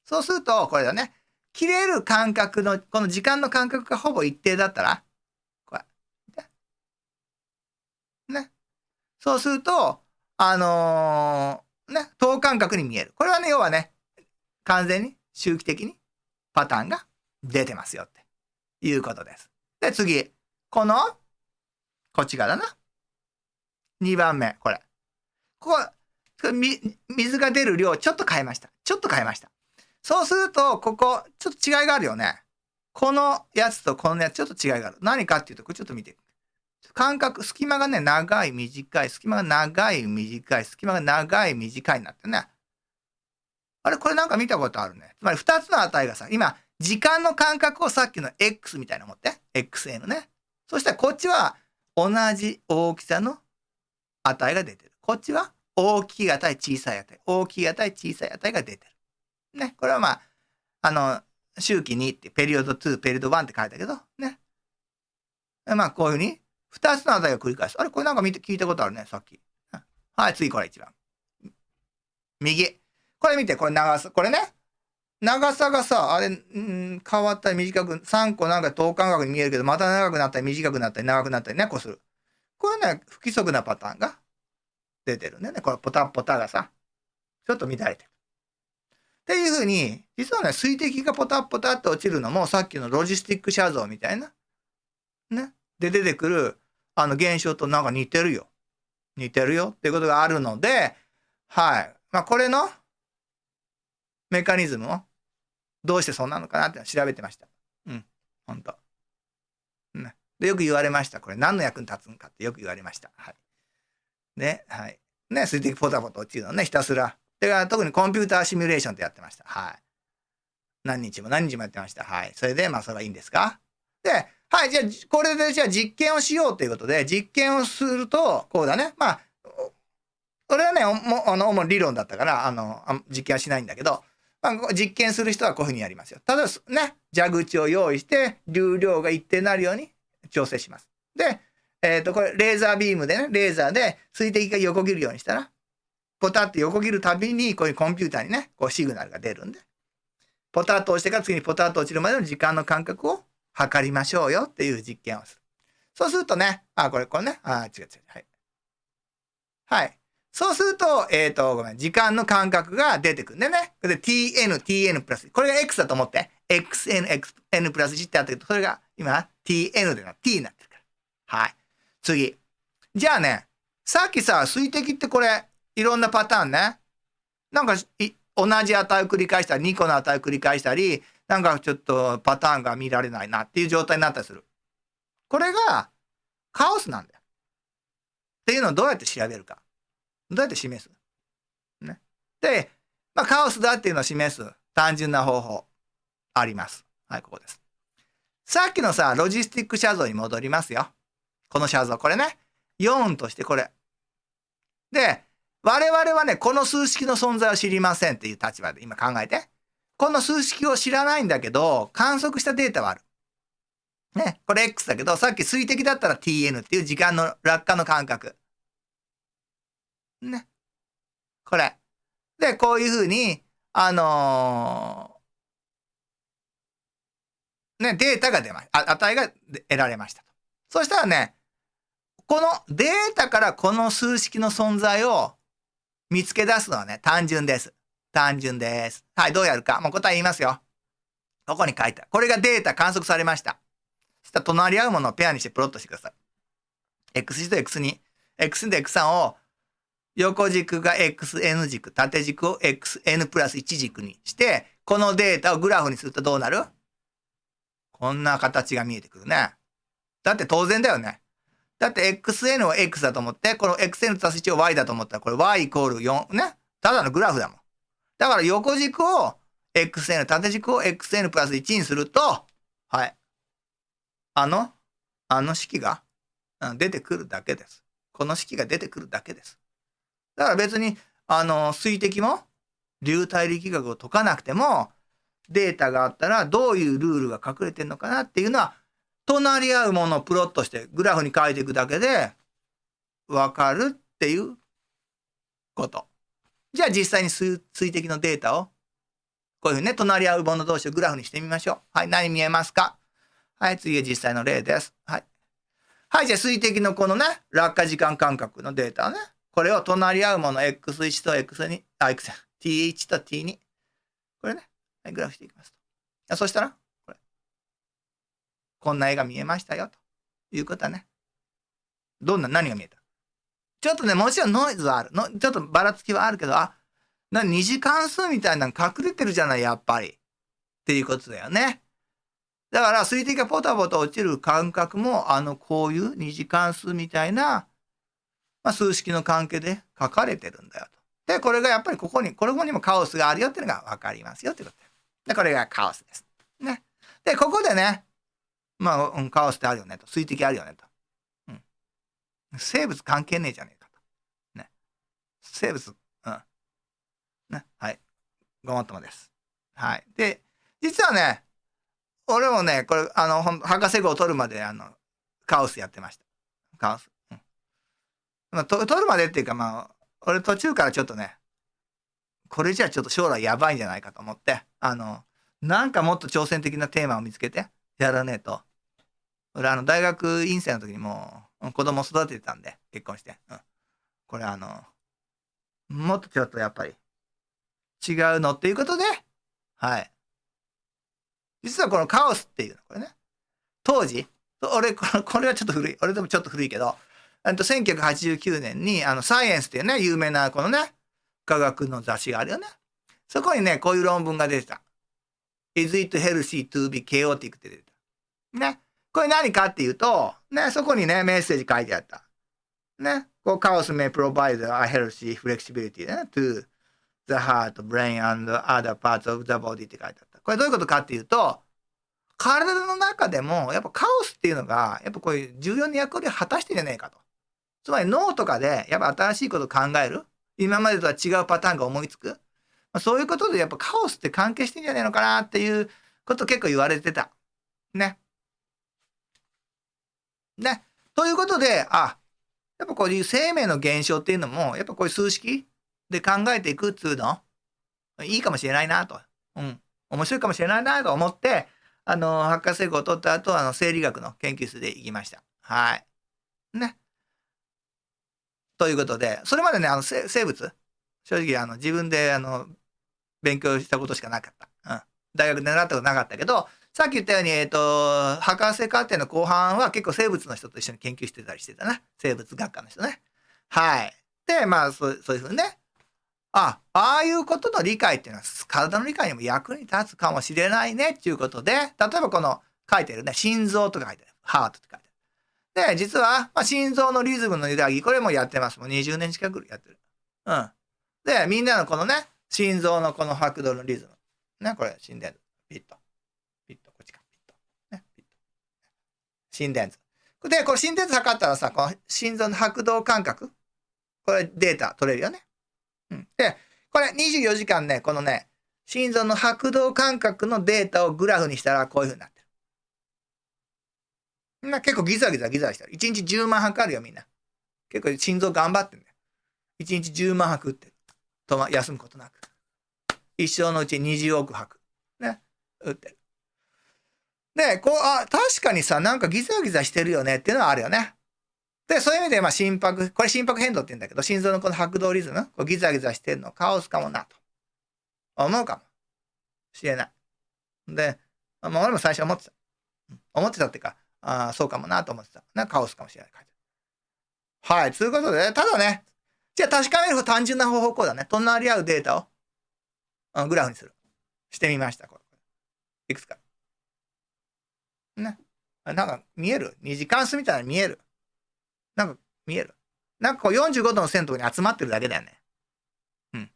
そうすると、これだね。切れる間隔の、この時間の間隔がほぼ一定だったら、これ。ね。そうすると、あのー、ね、等間隔に見える。これはね、要はね、完全に周期的にパターンが出てますよっていうことです。で、次。この、こっち側だな。2番目、これ。ここ、水が出る量ちょっと変えました。ちょっと変えました。そうすると、ここ、ちょっと違いがあるよね。このやつとこのやつ、ちょっと違いがある。何かっていうと、これちょっと見て。間隔、隙間がね、長い、短い、隙間が長い、短い、隙間が長い、短いになってね。あれ、これなんか見たことあるね。つまり2つの値がさ、今、時間の間隔をさっきの X みたいなの持って。XN ね。そしたらこっちは同じ大きさの値が出てる。こっちは大きい値、小さい値、大きい値、小さい値が出てる。ね。これはまあ、あの、周期2って、ペリオド2、ペリオド1って書いたけど、ね。まあ、こういうふうに、2つの値を繰り返す。あれこれなんか見て、聞いたことあるね、さっき。はい、次これ一番。右。これ見て、これ長さ、これね。長さがさ、あれ、ん変わったり短く、3個なんか等間隔に見えるけど、また長くなったり短くなったり長くなったりね、こうする。これね、不規則なパターンが出てるんだよね。これポタポタがさ、ちょっと乱れてる。っていうふうに、実はね、水滴がポタポタって落ちるのも、さっきのロジスティック写像みたいな、ね、で出てくる、あの現象となんか似てるよ。似てるよっていうことがあるので、はい。まあ、これのメカニズムをどうしてそうなのかなって調べてました。うん、本当。ね。で、よく言われました。これ何の役に立つんかってよく言われました。はい。ね、はい。ね、水滴ポタポタ落ちるのね、ひたすら。で、特にコンピューターシミュレーションってやってました。はい。何日も何日もやってました。はい。それで、まあ、それはいいんですかで、はい、じゃあ、これでじゃあ実験をしようということで、実験をすると、こうだね。まあ、これはね、もあの主に理論だったから、あの、実験はしないんだけど、まあ、実験する人はこういうふうにやりますよ。ただね、蛇口を用意して、流量が一定になるように調整します。で、えっ、ー、と、これ、レーザービームでね、レーザーで水滴が横切るようにしたら、ポタって横切るたびに、こういうコンピューターにね、こうシグナルが出るんで、ポタッと押してから次にポタッと落ちるまでの時間の間隔を測りましょうよっていう実験をする。そうするとね、あ、これ、これね、あ、違う違う、はい。はい。そうすると、えっ、ー、と、ごめん、時間の間隔が出てくるんでね。で、tn、tn プラス、これが x だと思って、xn、xn プラス1ってあったけど、それが今、tn でな、t になってるから。はい。次。じゃあね、さっきさ、水滴ってこれ、いろんなパターンね。なんか、同じ値を繰り返したり、2個の値を繰り返したり、なんかちょっとパターンが見られないなっていう状態になったりする。これがカオスなんだよ。っていうのをどうやって調べるか。どうやって示す？ね。で、まあ、カオスだっていうのを示す単純な方法あります。はい、ここです。さっきのさ、ロジスティック写像に戻りますよ。この写像、これね。4としてこれ。で、我々はね、この数式の存在を知りませんっていう立場で今考えて。この数式を知らないんだけど、観測したデータはある。ね、これ X だけど、さっき水滴だったら TN っていう時間の落下の間隔。ね。これ。で、こういうふうに、あのー、ね、データが出ました。値が得られましたと。そしたらね、このデータからこの数式の存在を見つけ出すのはね、単純です。単純です。はい、どうやるか。もう答え言いますよ。ここに書いてある。これがデータ観測されました。そしたら隣り合うものをペアにしてプロットしてください。x1 と x2。x2 と x3 を横軸が xn 軸、縦軸を xn プラス1軸にして、このデータをグラフにするとどうなる？こんな形が見えてくるね。だって当然だよね。だって xn を x だと思って、この xn 足す1を y だと思ったら、これ y イコール4ね。ただのグラフだもん。だから横軸を xn、縦軸を xn プラス1にすると、はい。あの、あの式が出てくるだけです。この式が出てくるだけです。だから別に、あの、水滴も流体力学を解かなくても、データがあったらどういうルールが隠れてるのかなっていうのは、隣り合うものをプロットしてグラフに書いていくだけで、わかるっていうこと。じゃあ実際に水滴のデータを、こういうふうにね、隣り合うもの同士をグラフにしてみましょう。はい、何見えますか？はい、次は実際の例です。はい。はい、じゃあ水滴のこのね、落下時間間隔のデータをね、これを隣り合うもの x1 と x2、あ、x、t1 と t2。これね、はい、グラフしていきますと。そしたら、これ。こんな絵が見えましたよ、ということはね。どんな、何が見えた？ちょっとね、もちろんノイズはある。のちょっとばらつきはあるけど、あ、な、二次関数みたいなの隠れてるじゃない、やっぱり。っていうことだよね。だから、水滴がポタポタ落ちる感覚も、あの、こういう二次関数みたいなまあ、数式の関係で書かれてるんだよと。で、これがやっぱりここに、これにもカオスがあるよっていうのが分かりますよってことで。これがカオスです。ね。で、ここでね、まあ、カオスってあるよねと。水滴あるよねと。生物関係ねえじゃねえかと。ね。生物、うん。ね。はい。ごもっともです。はい。で、実はね、俺もね、これ、あの、博士号を取るまで、あの、カオスやってました。カオス。うんまあ、取るまでっていうかまあ俺途中からちょっとねこれじゃちょっと将来やばいんじゃないかと思ってあのなんかもっと挑戦的なテーマを見つけてやらねえと俺あの大学院生の時にもう子供育ててたんで結婚して、うん、これあのもっとちょっとやっぱり違うのっていうことで、はい。実はこのカオスっていうの、これね、当時、俺、これはちょっと古い。俺でもちょっと古いけど、えっと1989年に、あの、サイエンスっていうね、有名なこのね、科学の雑誌があるよね。そこにね、こういう論文が出てた。Is it healthy to be chaotic? って出てた。ね。これ何かっていうと、ね、そこにね、メッセージ書いてあった。ね。こう、カオス may provide a healthy flexibility、ね、to the heart, brain and other parts of the body って書いてあった。これどういうことかっていうと、体の中でも、やっぱカオスっていうのが、やっぱこういう重要な役割を果たしてんじゃねえかと。つまり脳とかで、やっぱ新しいことを考える。今までとは違うパターンが思いつく。まあ、そういうことで、やっぱカオスって関係してんじゃねえのかなっていうこと結構言われてた。ね。ね。ということで、あ、やっぱこういう生命の現象っていうのも、やっぱこういう数式で考えていくっつうの、いいかもしれないなと。うん。面白いかもしれないなと思って、あの、博士号を取った後、あの、生理学の研究室で行きました。はい。ね。ということで、それまでね、あの、生物、正直、あの、自分で、あの、勉強したことしかなかった。うん。大学で習ったことなかったけど、さっき言ったように、えっ、ー、と、博士課程の後半は結構生物の人と一緒に研究してたりしてたな。生物学科の人ね。はい。で、まあ、そうそういうふうにね。あ、ああいうことの理解っていうのは体の理解にも役に立つかもしれないねっていうことで、例えばこの書いてるね、心臓とか書いてる。ハートって書いてる。で、実は、まあ、心臓のリズムの揺らぎ、これもやってます。もう20年近くやってる。うん。で、みんなのこのね、心臓のこの拍動のリズム。ね、これ、心電図。ピッと。心電図。で、これ心電図測ったらさ、この心臓の拍動感覚、これデータ取れるよね。うん。で、これ24時間ね、このね、心臓の拍動感覚のデータをグラフにしたらこういう風になってる。な結構ギザギザギザしてる。1日10万拍あるよ、みんな。結構心臓頑張ってんだよ。1日10万拍ってる。とま、休むことなく。一生のうち20億拍。ね。打ってる。で、こう、あ、確かにさ、なんかギザギザしてるよねっていうのはあるよね。で、そういう意味で、まあ、心拍、これ心拍変動って言うんだけど、心臓のこの拍動リズム、こうギザギザしてるのカオスかもな、と思うかもしれない。で、まあ、俺も最初思ってた。思ってたっていうか、あそうかもなと思ってた。な、カオスかもしれない。はい。ということで、ただね、じゃあ確かめる単純な方法こうだね。隣り合うデータをグラフにする。してみました。これいくつか。なんか見える？二次関数みたいな見える？なんか見える？なんかこう45度の線のとこに集まってるだけだよね。うん。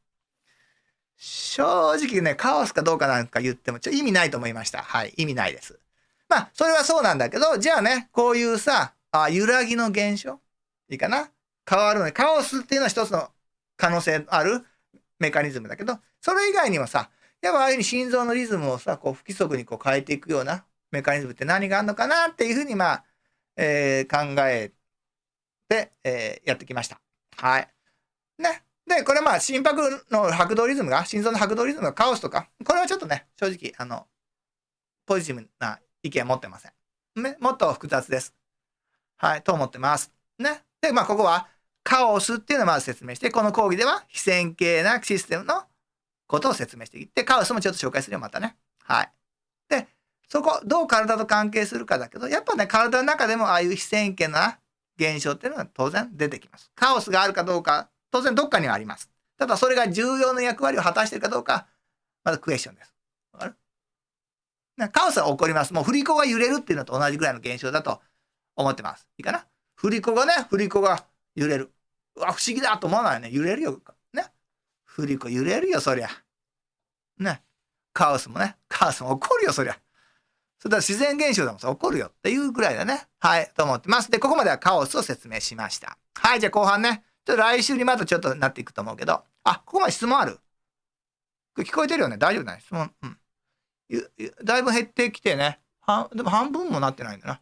正直ね、カオスかどうかなんか言ってもちょ意味ないと思いました。はい。意味ないです。まあ、それはそうなんだけど、じゃあね、こういうさ、あ揺らぎの現象？いいかな？変わるのに、カオスっていうのは一つの可能性ある？メカニズムだけど、それ以外にもさ、やっぱああいうふうに心臓のリズムをさ、こう不規則にこう変えていくようなメカニズムって何があるのかなっていうふうに、まあ、えー、考えて、えー、やってきました。はい。ね。で、これまあ、心拍の拍動リズムが、心臓の拍動リズムがカオスとか、これはちょっとね、正直、あの、ポジティブな意見持ってません。ね。もっと複雑です。はい、と思ってます。ね。で、まあ、ここは、カオスっていうのをまず説明して、この講義では、非線形なシステムのことを説明していって、カオスもちょっと紹介するよ、またね。はい。そこ、どう体と関係するかだけど、やっぱね、体の中でもああいう非線形な現象っていうのは当然出てきます。カオスがあるかどうか、当然どっかにはあります。ただそれが重要な役割を果たしてるかどうか、まずクエスチョンです。わかる？カオスは起こります。もう振り子が揺れるっていうのと同じぐらいの現象だと思ってます。いいかな？振り子がね、振り子が揺れる。うわ、不思議だと思わないよね。揺れるよ。ね？振り子揺れるよ、そりゃ。ね？カオスもね、カオスも起こるよ、そりゃ。それでは自然現象でもさ、起こるよっていうぐらいだね。はい、と思ってます。で、ここまではカオスを説明しました。はい、じゃあ後半ね。ちょっと来週にまたちょっとなっていくと思うけど。あ、ここまで質問ある？聞こえてるよね大丈夫だね質問。うん。だいぶ減ってきてね。はでも半分もなってないんだな。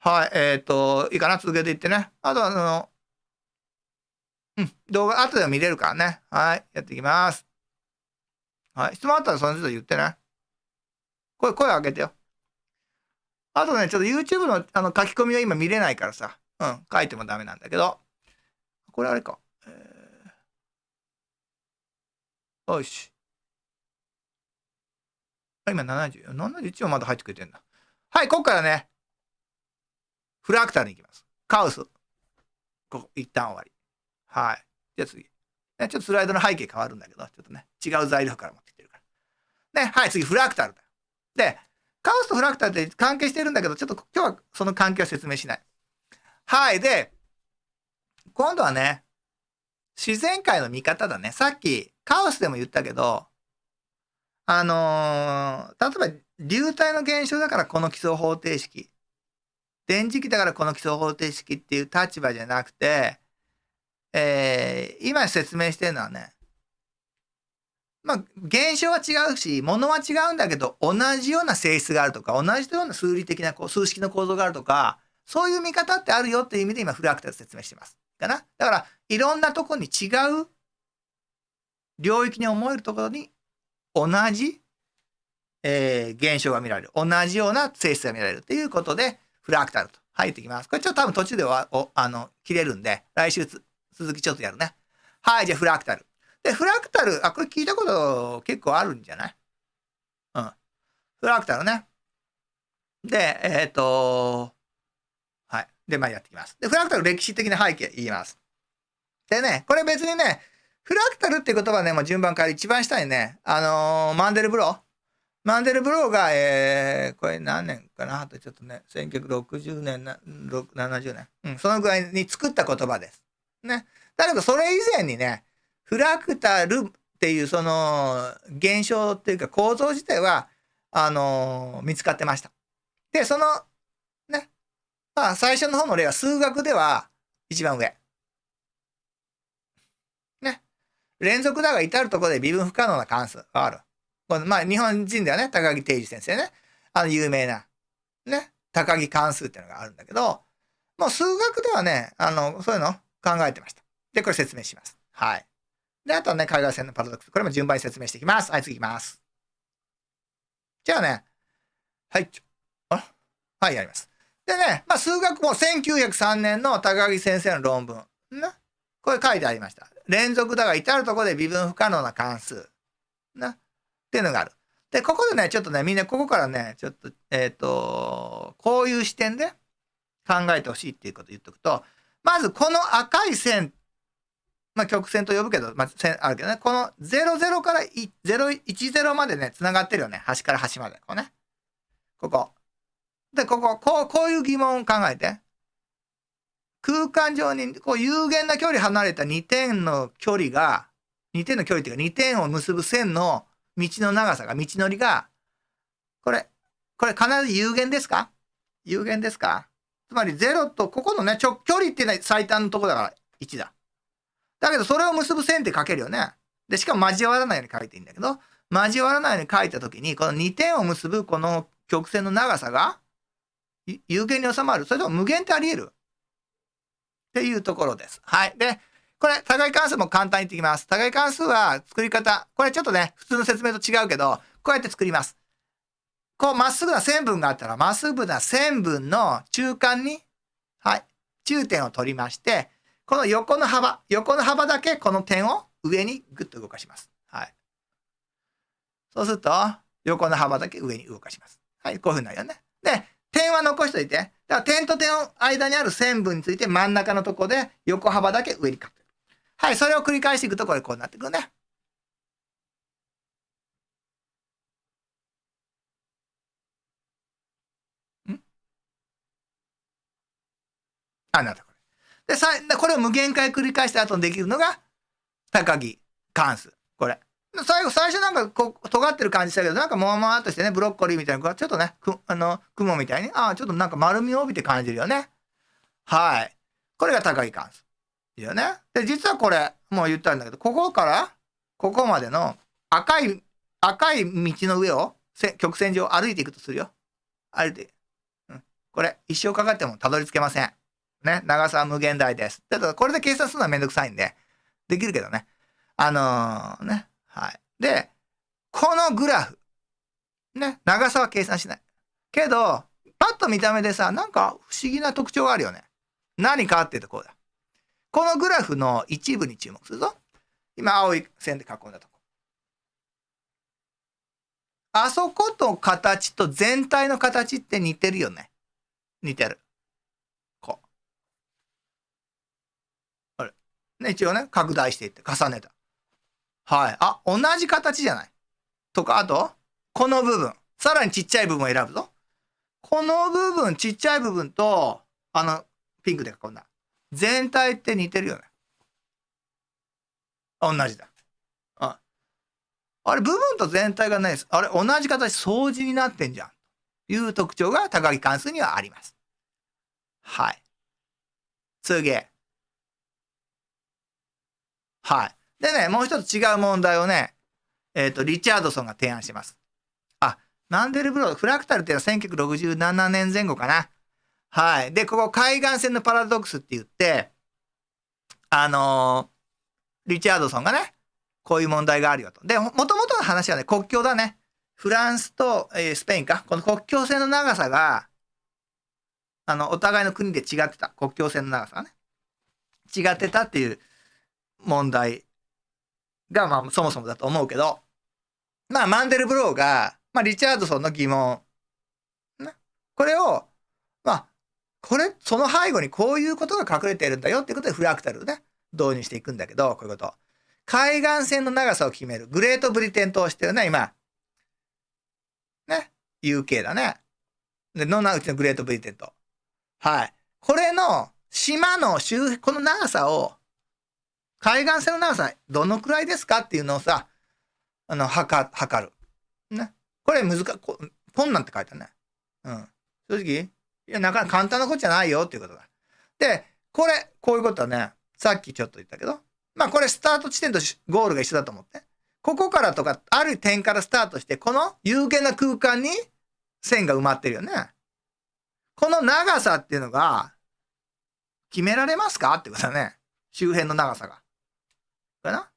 はい、えっ、ー、と、いいかな？続けていってね。あとは、あの、うん、動画後でも見れるからね。はい、やっていきます。はい、質問あったらその都度言ってね。声、声上げてよ。あとね、ちょっと YouTube のあの書き込みは今見れないからさ、うん、書いてもダメなんだけど、これあれか。えーよし。今70。71はまだ入ってくれてんだ。はい、ここからね、フラクタルに行きます。カウス。ここ、一旦終わり。はい。じゃあ次。ね、ちょっとスライドの背景変わるんだけど、ちょっとね、違う材料から持ってきてるから。ね、はい、次、フラクタルだ。で、カオスとフラクタルって関係してるんだけど、ちょっと今日はその関係を説明しない。はい。で、今度はね、自然界の見方だね。さっき、カオスでも言ったけど、あのー、例えば、流体の現象だからこの基礎方程式。電磁気だからこの基礎方程式っていう立場じゃなくて、えー、今説明してるのはね、まあ、現象は違うし、ものは違うんだけど、同じような性質があるとか、同じような数理的なこう数式の構造があるとか、そういう見方ってあるよっていう意味で今フラクタル説明してます。かな？だから、いろんなとこに違う領域に思えるところに同じ、えー、現象が見られる。同じような性質が見られるということで、フラクタルと入ってきます。これちょっと多分途中ではおあの切れるんで、来週続きちょっとやるね。はい、じゃあフラクタル。で、フラクタル、あ、これ聞いたこと結構あるんじゃない？うん。フラクタルね。で、えっ、ー、と、はい。で、まあやっていきます。で、フラクタル歴史的な背景言います。でね、これ別にね、フラクタルっていう言葉ね、もう順番から一番下にね、あのー、マンデルブロー。マンデルブローが、えー、これ何年かな？あとちょっとね、1960年な、70年。うん、そのぐらいに作った言葉です。ね。だけど、それ以前にね、フラクタルっていうその現象っていうか構造自体は、あの、見つかってました。で、その、ね、まあ最初の方の例は数学では一番上。ね。連続だが至るところで微分不可能な関数がある。このまあ日本人ではね、高木定治先生ね、あの有名な、ね、高木関数っていうのがあるんだけど、もう数学ではね、あの、そういうの考えてました。で、これ説明します。はい。で、あとはね、海外線のパラドックス。これも順番に説明していきます。はい、次いきます。じゃあね、はい。あはい、やります。でね、まあ、数学も1903年の高木先生の論文。な。これ書いてありました。連続だが至るところで微分不可能な関数。な。っていうのがある。で、ここでね、ちょっとね、みんなここからね、ちょっと、えっ、ー、と、こういう視点で考えてほしいっていうことを言っとくと、まずこの赤い線まあ、曲線と呼ぶけど、まあ、線あるけどね、この00から010までね、繋がってるよね。端から端まで。こうね。ここ。で、ここ、こう、こういう疑問を考えて。空間上に、こう、有限な距離離れた2点の距離が、2点の距離っていうか、2点を結ぶ線の道の長さが、道のりが、これ、これ必ず有限ですか？有限ですか？つまり0と、ここのね、直距離っていうのは最短のとこだから1だ。だけどそれを結ぶ線って書けるよね。で、しかも交わらないように書いていいんだけど、交わらないように書いたときに、この2点を結ぶこの曲線の長さが有限に収まる。それとも無限ってあり得るっていうところです。はい。で、これ、高い関数も簡単に言ってきます。高い関数は作り方、これちょっとね、普通の説明と違うけど、こうやって作ります。こう、まっすぐな線分があったら、まっすぐな線分の中間に、はい、中点を取りまして、この横の幅、横の幅だけこの点を上にグッと動かします。はい。そうすると、横の幅だけ上に動かします。はい、こういうふうになるよね。で、点は残しといて。だから点と点の間にある線分について真ん中のとこで横幅だけ上に書く。はい、それを繰り返していくとこれこうなってくるね。ん？あ、なったで、さこれを無限回繰り返した後にできるのが、高木関数。これ。最後、最初なんかこう、尖ってる感じしたけど、なんかもわもわっとしてね、ブロッコリーみたいな、ちょっとね、くあの、雲みたいに、ああ、ちょっとなんか丸みを帯びて感じるよね。はい。これが高木関数。いいよね。で、実はこれ、もう言ったんだけど、ここから、ここまでの赤い、赤い道の上を、曲線上歩いていくとするよ。歩いて。うん。これ、一生かかってもたどり着けません。ね、長さは無限大です。ただこれで計算するのはめんどくさいんで、できるけどね。あのー、ね、はい。で、このグラフ、ね、長さは計算しない。けど、パッと見た目でさ、なんか不思議な特徴があるよね。何かっていうとこうだ。このグラフの一部に注目するぞ。今、青い線で囲んだとこ。あそこと形と全体の形って似てるよね。似てる。こう。あれ。ね、一応ね、拡大していって重ねた。はい。あ、同じ形じゃない。とか、あと、この部分。さらにちっちゃい部分を選ぶぞ。この部分、ちっちゃい部分と、あの、ピンクで囲んだ。全体って似てるよね。同じだ。ああれ、部分と全体がないです。あれ、同じ形、相似になってんじゃん。という特徴が高木関数にはあります。はい。次。はい。でね、もう一つ違う問題をね、えっ、ー、と、リチャードソンが提案します。あ、マンデルブロー、フラクタルっていうのは1967年前後かな。はい。で、ここ海岸線のパラドックスって言って、あのー、リチャードソンがね、こういう問題があるよと。で、もともとの話はね、国境だね。フランスと、えー、スペインか。この国境線の長さが、あの、お互いの国で違ってた。国境線の長さがね。違ってたっていう問題が、まあ、そもそもだと思うけど、まあ、マンデルブローが、まあ、リチャードソンの疑問、ね、これを、まあ、これ、その背後にこういうことが隠れてるんだよっていうことでフラクタルをね、導入していくんだけど、こういうこと。海岸線の長さを決める。グレートブリテン島してるね、今。ね。UK だね。で、ノナウチのグレートブリテン島。はい。これの島の周辺、この長さを海岸線の長さどのくらいですかっていうのをさ、あの、測、測る。ね。これ難こ、こんなんって書いてあるね。うん。正直、いや、なかなか簡単なことじゃないよっていうことだ。で、これ、こういうことはね、さっきちょっと言ったけど、まあこれスタート地点とゴールが一緒だと思って。ここからとか、ある点からスタートして、この有限な空間に線が埋まってるよね。この長さっていうのが、決められますかってことだね。周辺の長さが。かな？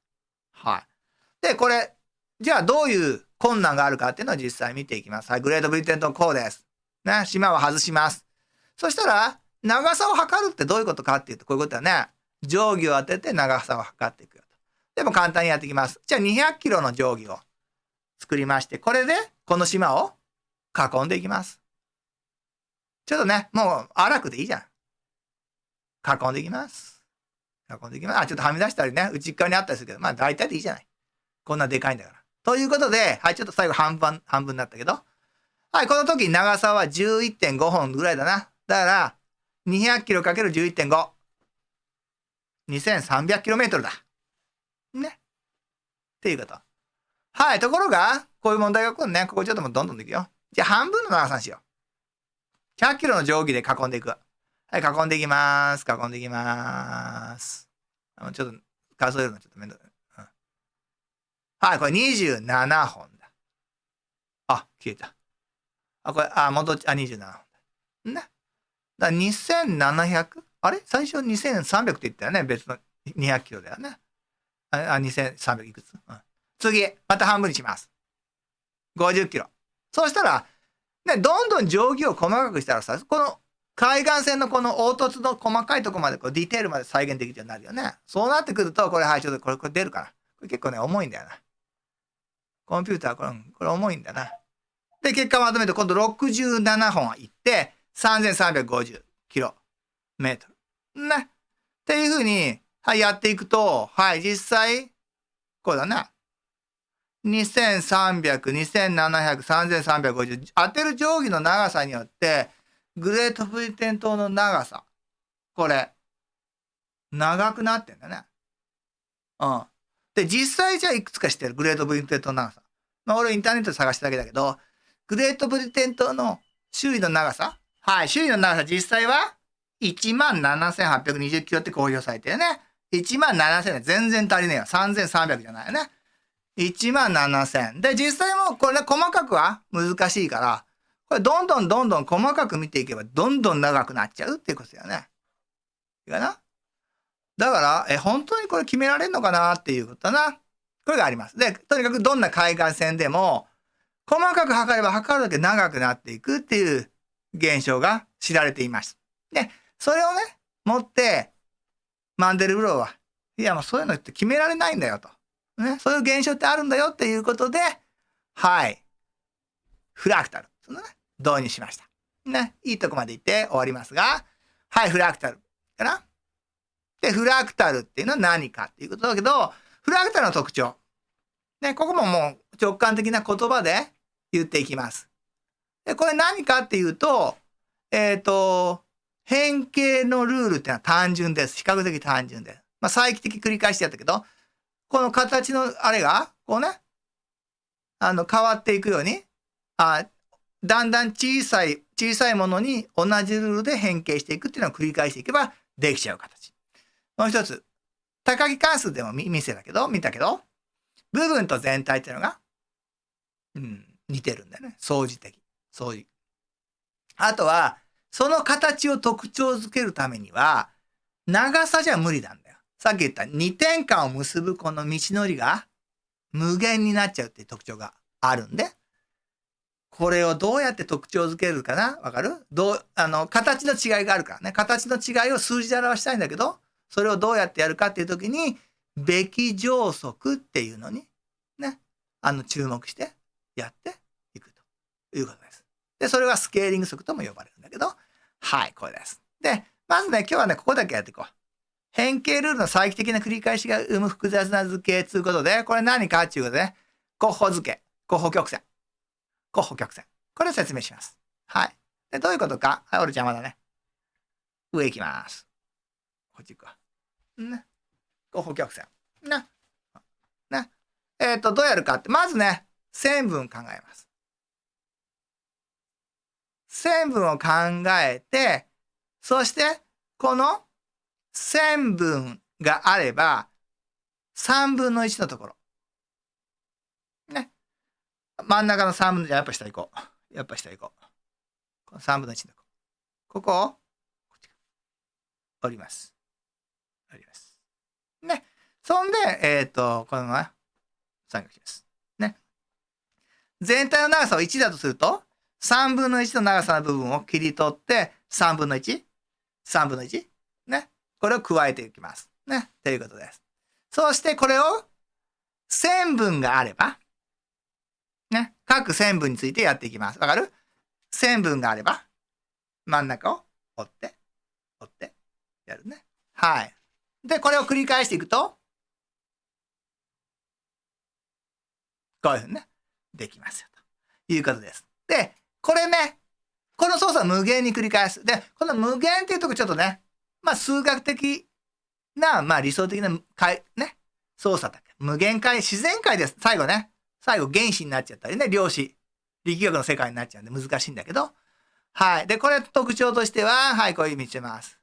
はい。で、これ、じゃあどういう困難があるかっていうのを実際見ていきます。はい、グレートブリテントこうです。ね、島を外します。そしたら、長さを測るってどういうことかっていうと、こういうことだね。定規を当てて長さを測っていくよと。でも簡単にやっていきます。じゃあ200キロの定規を作りまして、これでこの島を囲んでいきます。ちょっとね、もう荒くでいいじゃん。囲んでいきます。運んでいきます。あ、ちょっとはみ出したりね、内側にあったりするけど、まあ大体でいいじゃない。こんなでかいんだから。ということで、はい、ちょっと最後半分、半分になったけど、はい、この時長さは11.5本ぐらいだな。だから、200キロ ×11.5。2300キロメートルだ。ね。っていうこと。はい、ところが、こういう問題が来るね。ここちょっともうどんどんでいくよ。じゃあ半分の長さにしよう。100キロの定規で囲んでいく。はい、囲んでいきます。囲んでいきます。あのちょっと数えるのちょっとめんどい。うん、はい、これ27本だ。あ、消えた。あ、これ、あ、戻っちゃ、あ、27本だ。ね。だ 2700? あれ？最初2300って言ったよね？別の200キロだよね。あ、あ2300いくつ、うん、次、また半分にします。50キロ。そうしたら、ね、どんどん定規を細かくしたらさ、この海岸線のこの凹凸の細かいとこまでこうディテールまで再現できるようになるよね。そうなってくると、これ、はい、ちょっとこれ、これ出るから。これ結構ね、重いんだよな。コンピューター、これ、これ重いんだな。で、結果まとめて、今度67本いって、3350キロメートル。ね。っていうふうに、はい、やっていくと、はい、実際、こうだな。2300、2700、3350。当てる定規の長さによって、グレートブリテン島の長さ。これ、長くなってんだね。うん。で、実際じゃあいくつか知ってる？グレートブリテン島の長さ。まあ俺インターネットで探しただけだけど、グレートブリテン島の周囲の長さ？はい、周囲の長さ実際は17,820キロって公表されてるね。1万7000全然足りねえよ。3300じゃないよね。1万7000。で、実際もこれ細かくは難しいから、これどんどんどんどん細かく見ていけばどんどん長くなっちゃうっていうことだよね。いいかな？だから、え、本当にこれ決められるのかなっていうことだな。これがあります。で、とにかくどんな海岸線でも、細かく測れば測るだけ長くなっていくっていう現象が知られています。で、それをね、持って、マンデルブローは、いやもうそういうのって決められないんだよと。ね、そういう現象ってあるんだよっていうことで、はい。フラクタル。そのね、導入しました。ね、いいとこまで行って終わりますが、はい、フラクタル。かな？で、フラクタルっていうのは何かっていうことだけど、フラクタルの特徴。ね、ここももう直感的な言葉で言っていきます。で、これ何かっていうと、えっ、ー、と、変形のルールっていうのは単純です。比較的単純です。まあ、再帰的繰り返しやったけど、この形のあれが、こうね、あの、変わっていくように、あだんだん小さい、小さいものに同じルールで変形していくっていうのを繰り返していけばできちゃう形。もう一つ、高木関数でも見せたけど、見たけど、部分と全体っていうのが、うん、似てるんだよね。相似的。相似。あとは、その形を特徴づけるためには、長さじゃ無理なんだよ。さっき言った2点間を結ぶこの道のりが無限になっちゃうっていう特徴があるんで、これをどうやって特徴づけるかな？わかる？どう、あの、形の違いがあるからね。形の違いを数字で表したいんだけど、それをどうやってやるかっていうときに、べき乗則っていうのに、ね、あの、注目してやっていくということです。で、それはスケーリング則とも呼ばれるんだけど、はい、これです。で、まずね、今日はね、ここだけやっていこう。変形ルールの再帰的な繰り返しが生む複雑な図形ということで、これ何かっていうことで、ね、候補図形、候補曲線、候補曲線。これを説明します。はい。で、どういうことか？はい、俺邪魔だね。上行きます。こっち行くわ。ね。候補曲線。ね。ね。えっ、ー、と、どうやるかって、まずね、線分考えます。線分を考えて、そして、この線分があれば、3分の1のところ。真ん中の3分の1、やっぱ下行こう。やっぱ下行こう。この3分の1のこ。ここを、こっち折ります。折ります。ね。そんで、えっ、ー、と、このまま三角します。ね。全体の長さを1だとすると、3分の1の長さの部分を切り取って、3分の 1?3 分の 1? ね。これを加えていきます。ね。ということです。そしてこれを線分があれば、ね。各線分についてやっていきます。わかる？線分があれば、真ん中を折って、折って、やるね。はい。で、これを繰り返していくと、こういうふうにね、できますよ。ということです。で、これね、この操作を無限に繰り返す。で、この無限っていうとこちょっとね、まあ数学的な、まあ理想的な、ね、操作だけ？無限界、自然界です。最後ね。最後原子になっちゃったりね、量子。力学の世界になっちゃうんで難しいんだけど。はい。で、これ特徴としては、はい、こういう道します。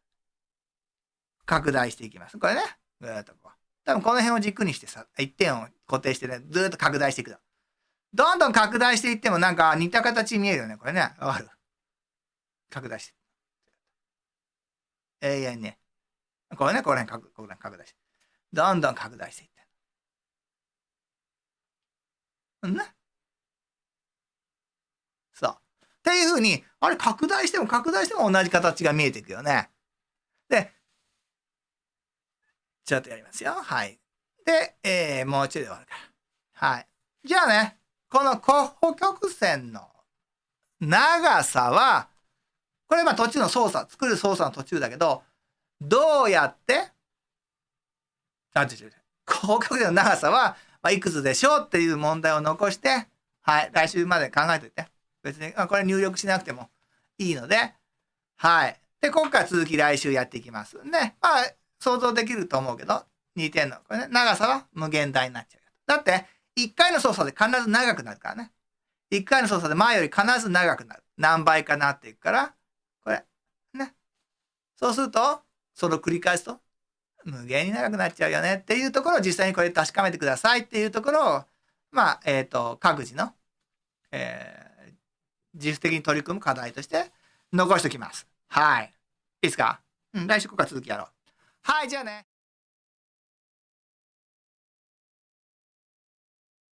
拡大していきます。これね。ぐーっとこう。多分この辺を軸にしてさ、一点を固定してね、ずーっと拡大していくどんどん拡大していってもなんか似た形見えるよね、これね。わかる？拡大して。永遠にね。これね、これね、ここね拡大して。どんどん拡大していって。うんね。そう。っていうふうに、あれ拡大しても拡大しても同じ形が見えていくよね。で、ちょっとやりますよ。はい。で、えー、もうちょいで終わるから。はい。じゃあね、この候補曲線の長さは、これまあ途中の操作、作る操作の途中だけど、どうやって、あ、違う違う。候補曲線の長さは、まあ、いくつでしょうっていう問題を残して、はい、来週まで考えておいて。別に、これ入力しなくてもいいので、はい。で、今回続き来週やっていきます。ね、まあ、想像できると思うけど、2点の、これね、長さは無限大になっちゃう。だって、1回の操作で必ず長くなるからね。1回の操作で前より必ず長くなる。何倍かなっていくから、これ、ね。そうすると、それを繰り返すと、無限に長くなっちゃうよねっていうところを実際にこれ確かめてくださいっていうところを、まあ、えっ、ー、と、各自の、えー、自主的に取り組む課題として残しておきます。はい。いいですか？うん、来週ここから続きやろう。はい、じゃあね。